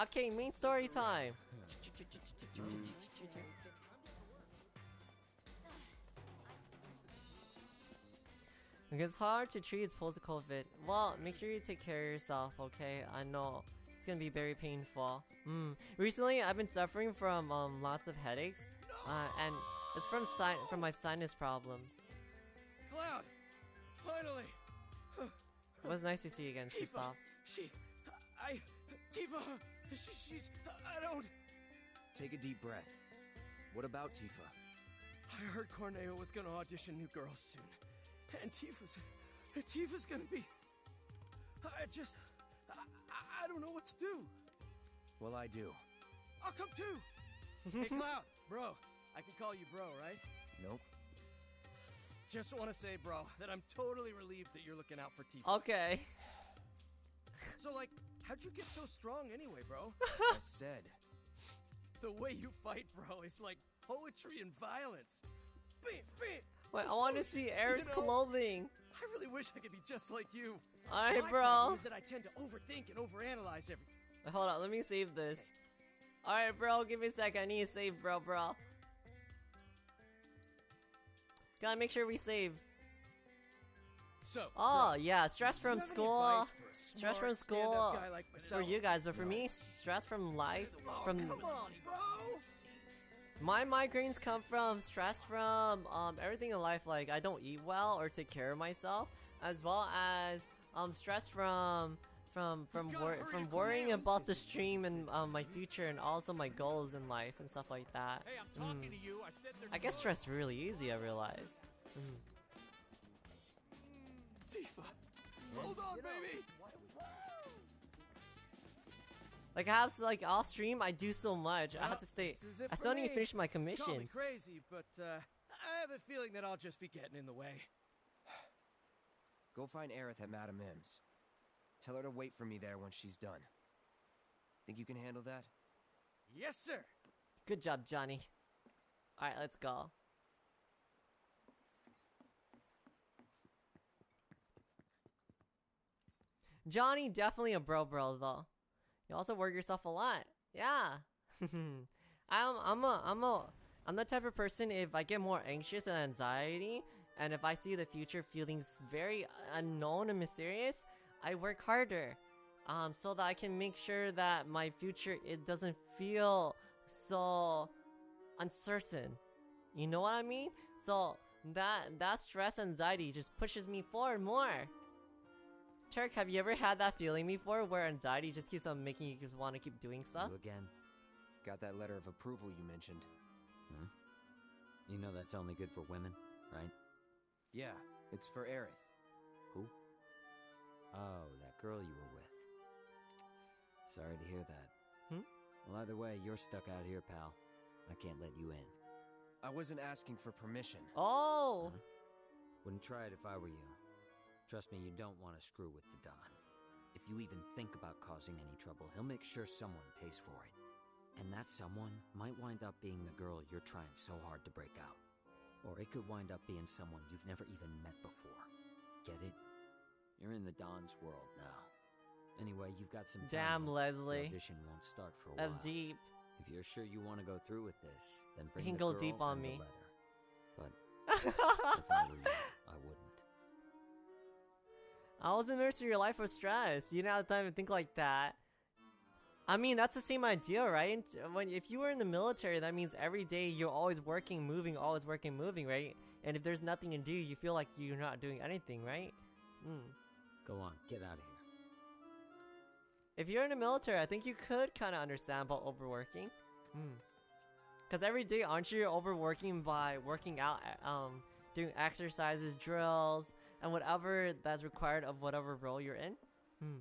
Okay, main story time. It's hard to treat post-COVID. Well, make sure you take care of yourself, okay? I know it's gonna be very painful. Mm. Recently, I've been suffering from um, lots of headaches, uh, and it's from si from my sinus problems. Cloud! Finally! It was nice to see you again, Tifa! Kristoff. She. I. Tifa! She, she's. I don't. Take a deep breath. What about Tifa? I heard Corneo was gonna audition new girls soon. And Tifa's. Tifa's gonna be. I just. I, I don't know what to do. Well, I do. I'll come too! hey, Cloud! Bro, I can call you bro, right? Nope. Just want to say, bro, that I'm totally relieved that you're looking out for Tifa. Okay. So, like, how'd you get so strong anyway, bro? I said. The way you fight, bro, is like poetry and violence. Beep, beep. Wait, I want to see Aerith's You know, clothing. I really wish I could be just like you. Alright, bro. is that I tend to overthink and overanalyze everything. Wait, hold on, let me save this. Alright, bro, give me a sec. I need to save, bro, bro. Gotta make sure we save. So, Oh, bro, yeah, stress from school. Stress from school like for you guys, but for me, stress from life, Oh, from come on, bro! My migraines come from stress from um everything in life. Like I don't eat well or take care of myself, as well as um stress from from from wor- from worrying about the stream and um, my future and also my goals in life and stuff like that. Hey, I'm talking Mm. to you. I said I get stressed really easy. I realize. Mm. Tifa! Hold on, baby! Like I have to, like off stream, I do so much. I have to stay. this is it I still need to me. finish my Call me commissions. crazy, but uh, I have a feeling that I'll just be getting in the way. Go find Aerith at Madam M's. Tell her to wait for me there when she's done. Think you can handle that? Yes, sir. Good job, Johnny. All right, let's go. Johnny, definitely a bro bro though. You also work yourself a lot. Yeah. I'm I'm a I'm a I'm the type of person if I get more anxious and anxiety and if I see the future feeling s- very unknown and mysterious, I work harder. Um so that I can make sure that my future it doesn't feel so uncertain. You know what I mean? So that that stress anxiety just pushes me forward more. Turk, have you ever had that feeling before where anxiety just keeps on making you just want to keep doing stuff? You again. Got that letter of approval you mentioned. Hmm? You know that's only good for women, right? Yeah, it's for Aerith. Who? Oh, that girl you were with. Sorry to hear that. Hmm? Well, either way, you're stuck out here, pal. I can't let you in. I wasn't asking for permission. Oh! Wouldn't try it if I were you. Trust me, you don't want to screw with the Don. If you even think about causing any trouble, he'll make sure someone pays for it. And that someone might wind up being the girl you're trying so hard to break out. Or it could wind up being someone you've never even met before. Get it? You're in the Don's world now. Anyway, you've got some Damn, left. The Leslie. audition won't start for a That's while. deep. If you're sure you want to go through with this, then bring can the go deep on me. letter. But if I were you, I wouldn't. I was in nursery your life was stress. You didn't have time to think like that. I mean, that's the same idea, right? When if you were in the military, that means every day you're always working, moving, always working, moving, right? And if there's nothing to do, you feel like you're not doing anything, right? Hmm. Go on, get out of here. If you're in the military, I think you could kind of understand about overworking. Hmm. Because every day, aren't you overworking by working out, um, doing exercises, drills, and whatever that's required of whatever role you're in? Hmm.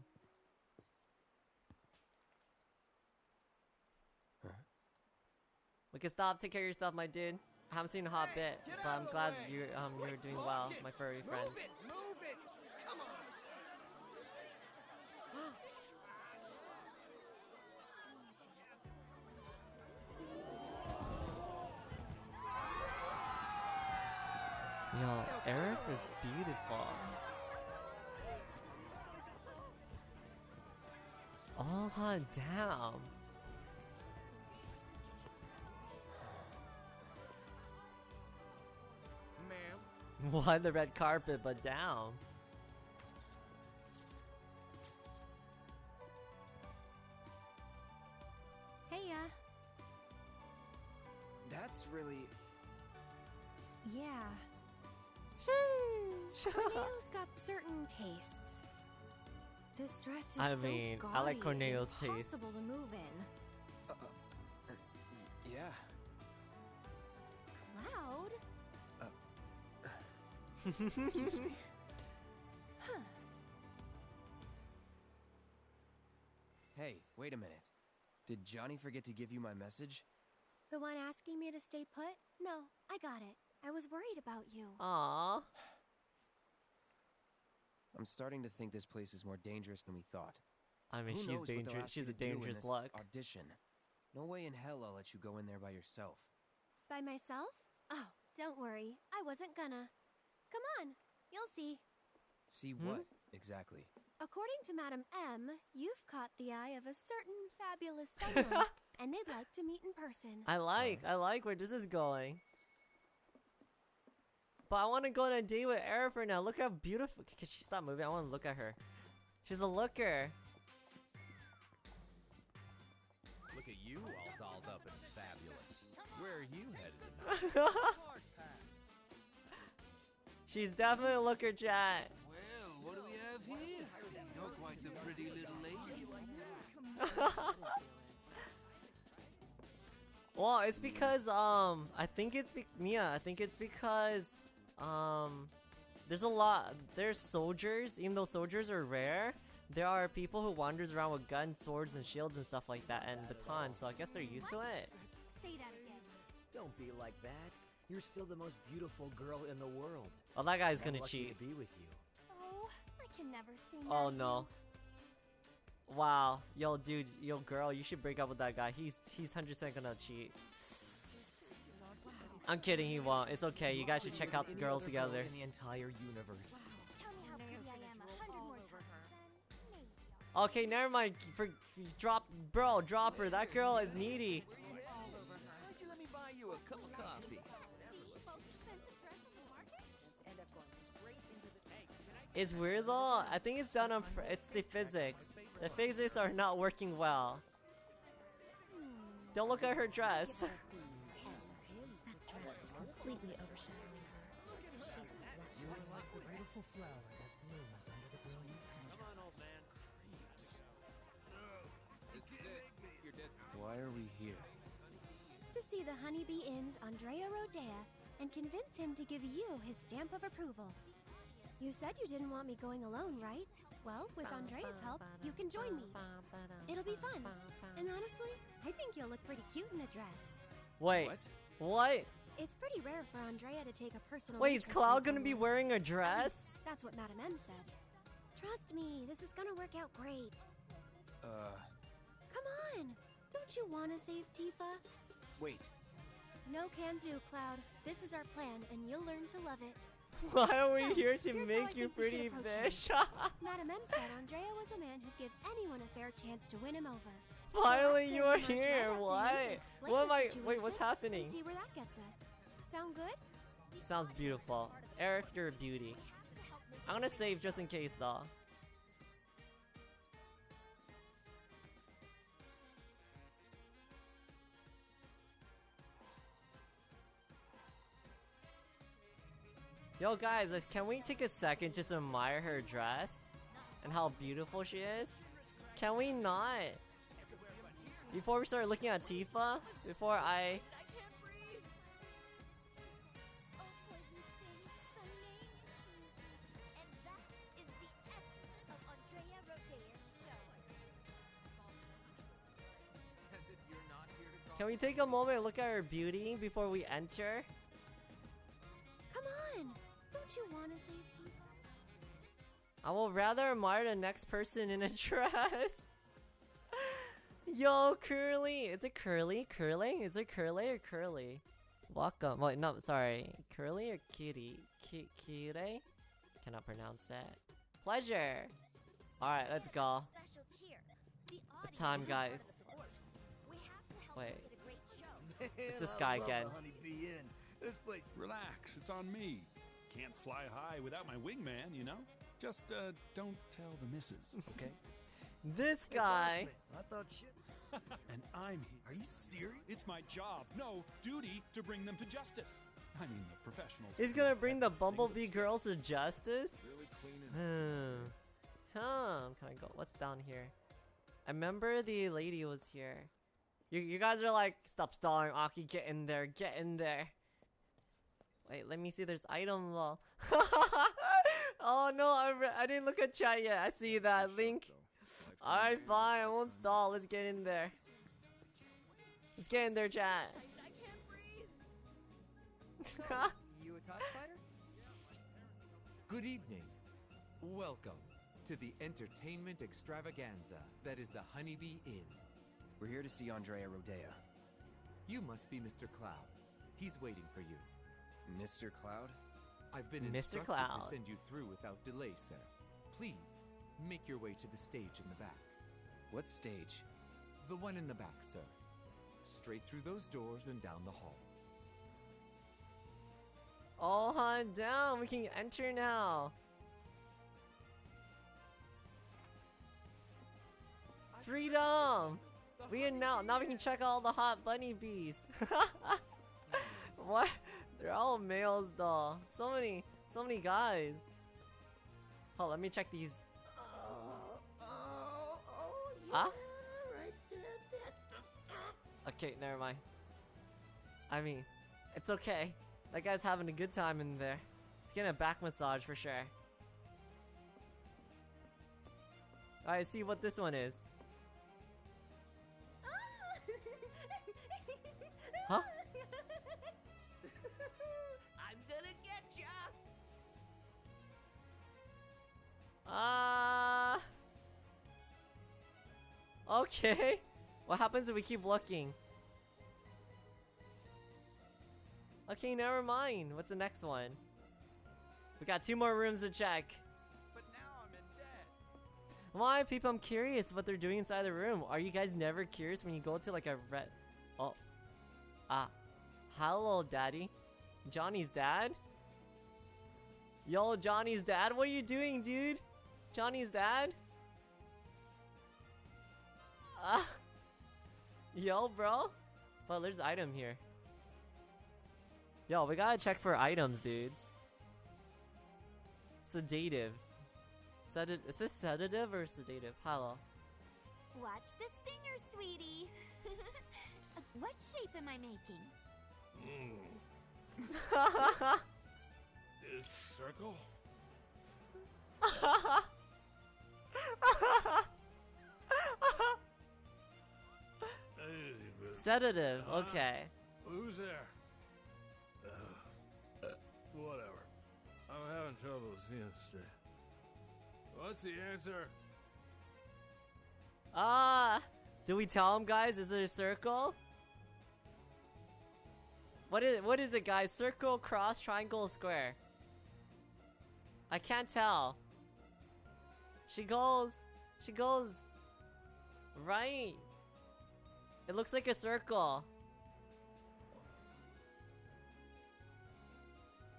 We can stop. Take care of yourself, my dude. I haven't seen a hot bit, but I'm glad you um you're doing well, my furry friend. Move it! Move it! Aerith is beautiful. Oh, hot damn. Ma'am. Why the red carpet, but down? Hey, ya. That's really. Yeah. Corneo's got certain tastes. This dress is I so mean, gaudy I like and Corneo's taste. impossible to move in. Uh, uh, yeah. Cloud? Excuse me. Huh. Hey, wait a minute. Did Johnny forget to give you my message? The one asking me to stay put? No, I got it. I was worried about you. Aww. I'm starting to think this place is more dangerous than we thought. I mean, Who she's knows what they'll dangerous. She's a do in dangerous this luck. Audition. No way in hell I'll let you go in there by yourself. By myself? Oh, don't worry. I wasn't gonna. Come on, you'll see. See Hmm? what exactly? According to Madam M, you've caught the eye of a certain fabulous someone, and they'd like to meet in person. I like, I like where this is going. But I want to go on a date with right now. Look how beautiful. Can she stop moving? I want to look at her. She's a looker. Look at you all dolled up and fabulous. Where are you headed tonight? She's definitely a looker, chat. Well, what do we have here? You're quite the pretty little lady. Well, it's because um, I think it's be- Mia. I think it's because um, there's a lot. There's soldiers, even though soldiers are rare. There are people who wanders around with guns, swords, and shields and stuff like that, and batons. So I guess they're used to it. Say that again. Don't be like that. You're still the most beautiful girl in the world. Oh, that guy's gonna lucky cheat. To be with you. Oh, I can never stay Oh no. Wow, yo, dude, yo, girl, you should break up with that guy. He's he's hundred percent gonna cheat. I'm kidding, he won't. It's okay. You guys should check out the girls together. In the entire universe. Tell me how pretty I am a hundred more times. Okay, never mind. For drop, bro, drop her. That girl is needy. Why let me buy you a cup of coffee? It's weird though. I think it's done on. It's the physics. The physics are not working well. Hmm. Don't look at her dress. That dress was completely overshadowing her. She's You're like the beautiful flower that blooms under the brilliant Come on, old man. This is it. Your des- Why are we here? To see the Honeybee Inn's Andrea Rhodea and convince him to give you his stamp of approval. You said you didn't want me going alone, right? Well, with Andrea's help, you can join me. It'll be fun. And honestly, I think you'll look pretty cute in a dress. Wait. What? It's pretty rare for Andrea to take a personal Wait, is Cloud gonna be wearing a dress? That's what Madam M said. Trust me, this is gonna work out great. Uh, Come on! Don't you want to save Tifa? wait. No can do, Cloud. This is our plan, and you'll learn to love it. Why are we So, here to here's how I make you think we should pretty approach him. fish? Madam M said Andrea was a man who'd give anyone a fair chance to win him over. Finally, So you are we might try here. that What? What am I? Wait, what's happening? See where that gets us. Sound good? Sounds beautiful. Eric, you're a beauty. I'm gonna save just in case, though. Yo, guys, can we take a second just to admire her dress and how beautiful she is? Can we not? Before we start looking at Tifa, before I Can we take a moment look at her beauty before we enter? Come on! Don't you want to save? I will rather admire the next person in a dress. Yo, Curly! Is it Curly? Curly? Is it Curly or Curly? Welcome. Wait, no, sorry. Curly or Kitty? Ki Kire? Cannot pronounce that. Pleasure! Alright, let's go. It's time, guys. Wait. It's this guy again. This place. Relax, it's on me. Can't fly high without my wingman, you know? Just uh, don't tell the missus, okay? This guy. I thought shit. and I'm here. Are you serious? It's my job, no duty, to bring them to justice. I mean, the professionals. He's gonna bring the Bumblebee girls to justice? Really clean Hmm. Huh. Can I go? What's down here? I remember the lady was here. You, you guys are like, stop stalling, Aki. Get in there. Get in there. Wait, let me see. There's item though. oh no, I, I didn't look at chat yet. I see that link. Alright, fine. I won't stall. Let's get in there. Let's get in there, chat. you a TIE fighter? Good evening. Welcome to the entertainment extravaganza that is the Honeybee Inn. We're here to see Andrea Rhodea. You must be Mr. Cloud. He's waiting for you. Mr. Cloud? I've been Mr. instructed Cloud. to send you through without delay, sir. Please, make your way to the stage in the back. What stage? The one in the back, sir. Straight through those doors and down the hall. All on down. We can enter now. Freedom! We can now now we can check all the hot bunny bees. what? They're all males though. So many so many guys. Oh, let me check these. Huh? Okay, never mind. I mean, it's okay. That guy's having a good time in there. He's getting a back massage for sure. Alright, see what this one is. Huh? I'm gonna get ya! Ah. okay. What happens if we keep looking? Okay, never mind. What's the next one? We got two more rooms to check. But now I'm in debt. Why, people? I'm curious what they're doing inside the room. Are you guys never curious when you go to like a red? Ah, hello, daddy. Johnny's dad. Yo, Johnny's dad. What are you doing, dude? Johnny's dad. Ah, yo, bro. But there's item here. Yo, we gotta check for items, dudes. Sedative. Sedative. Is this sedative or sedative? Hello. Watch the stinger, sweetie. what shape am I making? This circle? Sedative. Huh? Okay. Who's there? Uh, whatever. I'm having trouble seeing straight. What's the answer? Ah, do we tell him, guys? Is it a circle? What is what is it, guys? Circle, cross, triangle, square. I can't tell. She goes, she goes right. It looks like a circle.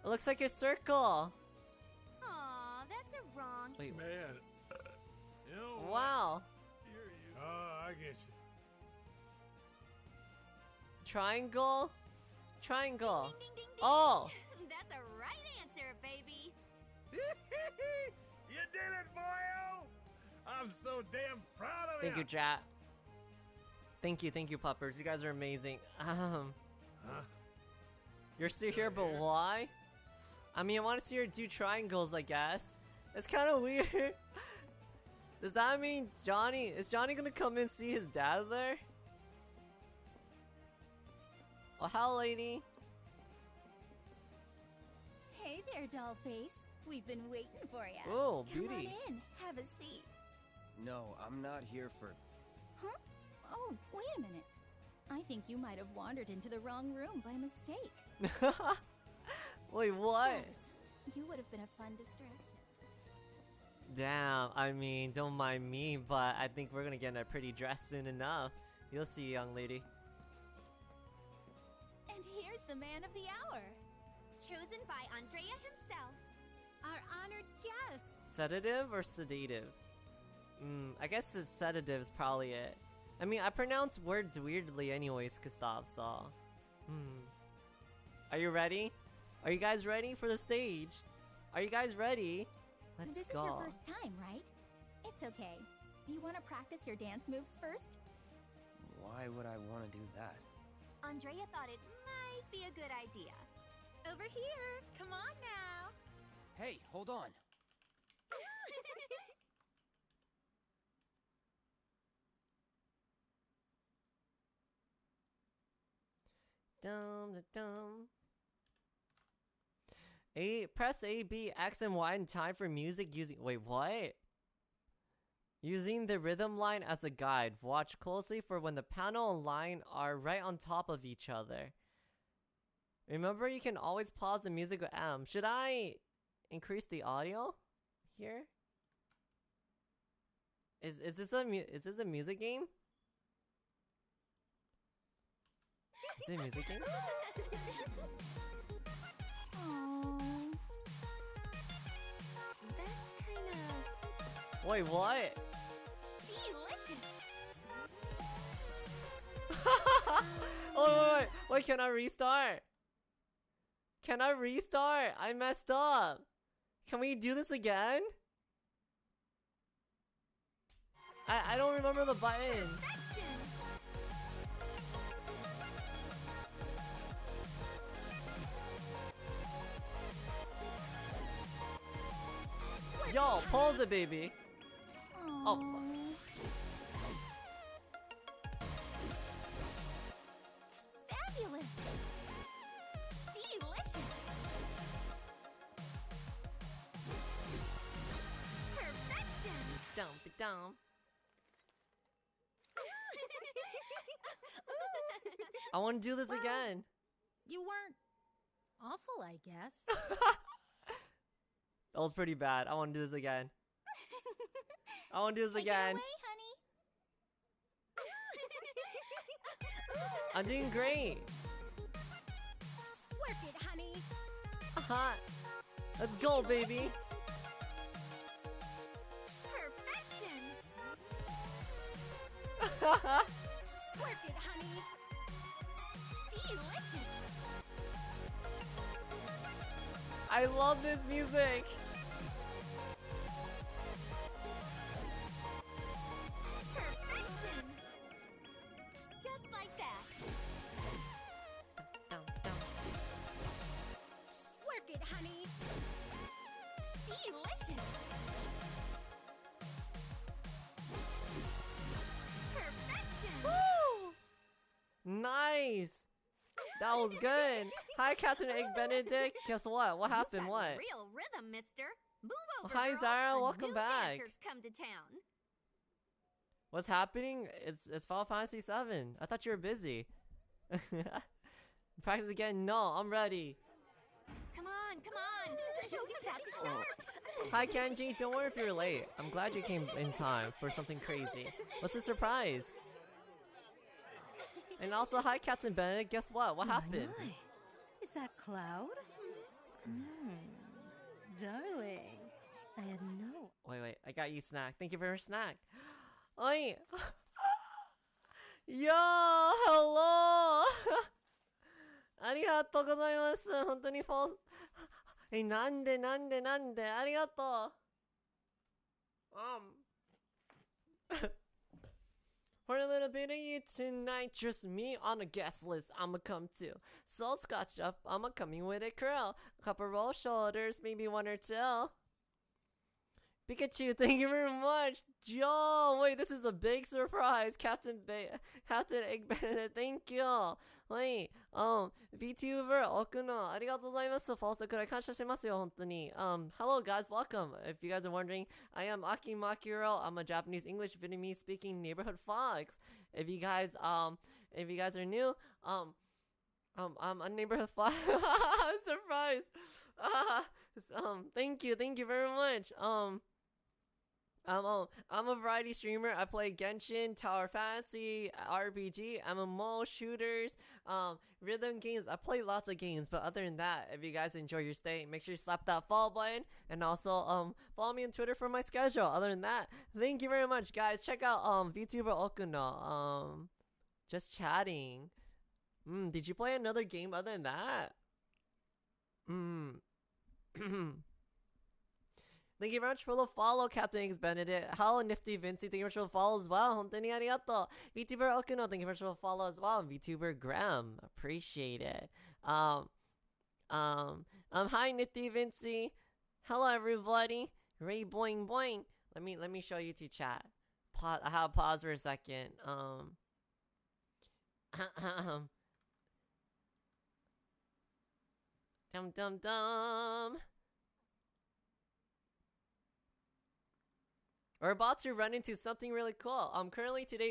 It looks like a circle. Aw, that's a wrong. Wait. Man. You know what? Wow. Oh, I get you. Triangle. Triangle. Oh. That's a right answer, baby. you did it, boyo! I'm so damn proud of Thank you, chat. Thank you, thank you, puppers. You guys are amazing. Um, Huh? you're still here, but why? I mean, I want to see her do triangles. I guess it's kind of weird. Does that mean Johnny? Is Johnny gonna come and see his dad there? Oh, how, lady? Hey there, dollface. We've been waiting for you. Oh, Come beauty. on in. Have a seat. No, I'm not here for. Huh? Oh, wait a minute. I think you might have wandered into the wrong room by mistake. Wait, what? Shucks. You would have been a fun distraction. Damn, I mean, don't mind me, but I think we're gonna get in a pretty dress soon enough. You'll see, young lady. And here's the man of the hour. Chosen by Andrea himself. Our honored guest. Sedative or sedative? Hmm, I guess the sedative is probably it. I mean, I pronounce words weirdly anyways, Gustav, so... Hmm. Are you ready? Are you guys ready for the stage? Are you guys ready? Let's this go. is your first time, right? It's okay. Do you want to practice your dance moves first? Why would I want to do that? Andrea thought it might be a good idea. Over here. Come on now. Hey, hold on. Dum da dum. A press A B X and Y in time for music using wait what? Using the rhythm line as a guide. Watch closely for when the panel and line are right on top of each other. Remember you can always pause the music with M. Should I increase the audio here? Is is this a mu- is this a music game? Is it a music game? Aww. That's kind of Wait, what? delicious. oh wait, wait, wait, can I restart? Can I restart? I messed up. Can we do this again? I I don't remember the button. Yo, pause it, baby. Oh, Fabulous. Down. I want to do this again. You weren't awful, I guess. That was pretty bad. I want to do this again. I want to do this Take again. away, honey. I'm doing great. Work it, honey. Uh-huh. Let's go, baby. Work it, honey. Delicious. I love this music. Was good. Hi, Captain Egg Benedict. Guess what? What happened? What? Real rhythm, mister. Move over, Hi. Zara. Welcome back. Dancers come to town. What's happening? It's it's Final Fantasy 7. I thought you were busy. Practice again? No, I'm ready. Come on, come on. The show's about to oh. start. Hi Kenji, don't worry if you're late. I'm glad you came in time for something crazy. What's the surprise? And also, hi Captain Bennett. Guess what? What happened? Is that Cloud? Mm, darling, I had no. Wait, wait. I got you snack. Thank you for your snack. Oi. Yo, hello. ありがとうございます。本当にフォー。え、なんでなんでなんでありがとう。Um. For a little bit of you tonight, just me on a guest list. I'ma come too. Soul scotch up, I'ma coming with a curl. Couple roll shoulders, maybe one or two. Pikachu, thank you very much. Joe, wait, this is a big surprise. Captain ba- Captain Egg Benedict, thank you. Wait, um, VTuber, Okuno, ありがとうございます。フォースくらい感謝してますよ、本当に。Um, hello guys, welcome. If you guys are wondering, I am Aki Makiro. I'm a Japanese, English, Vietnamese speaking neighborhood fox. If you guys, um, if you guys are new, um, um, I'm a neighborhood fox. Surprise. Ah, um, thank you, thank you very much. Um, I'm a, I'm a variety streamer. I play Genshin, Tower Fantasy, RPG, MMO, shooters, um, rhythm games. I play lots of games, but other than that, if you guys enjoy your stay, make sure you slap that follow button and also um follow me on Twitter for my schedule. Other than that, thank you very much, guys. Check out um VTuber Okuno. Um, just chatting. Mm, did you play another game other than that? Mm. Thank you very much for the follow, Captain X Benedict. Hello, Nifty Vinci. Thank you very much for the follow as well. Hontoni arigato. VTuber Okuno. Thank you very much for the follow as well. VTuber Graham. Appreciate it. Um, um, um, hi, Nifty Vinci. Hello, everybody. Ray Boing Boing. Let me, let me show you to chat. Pause, I have pause for a second. Um, dum dum dum. We're about to run into something really cool. Um, currently today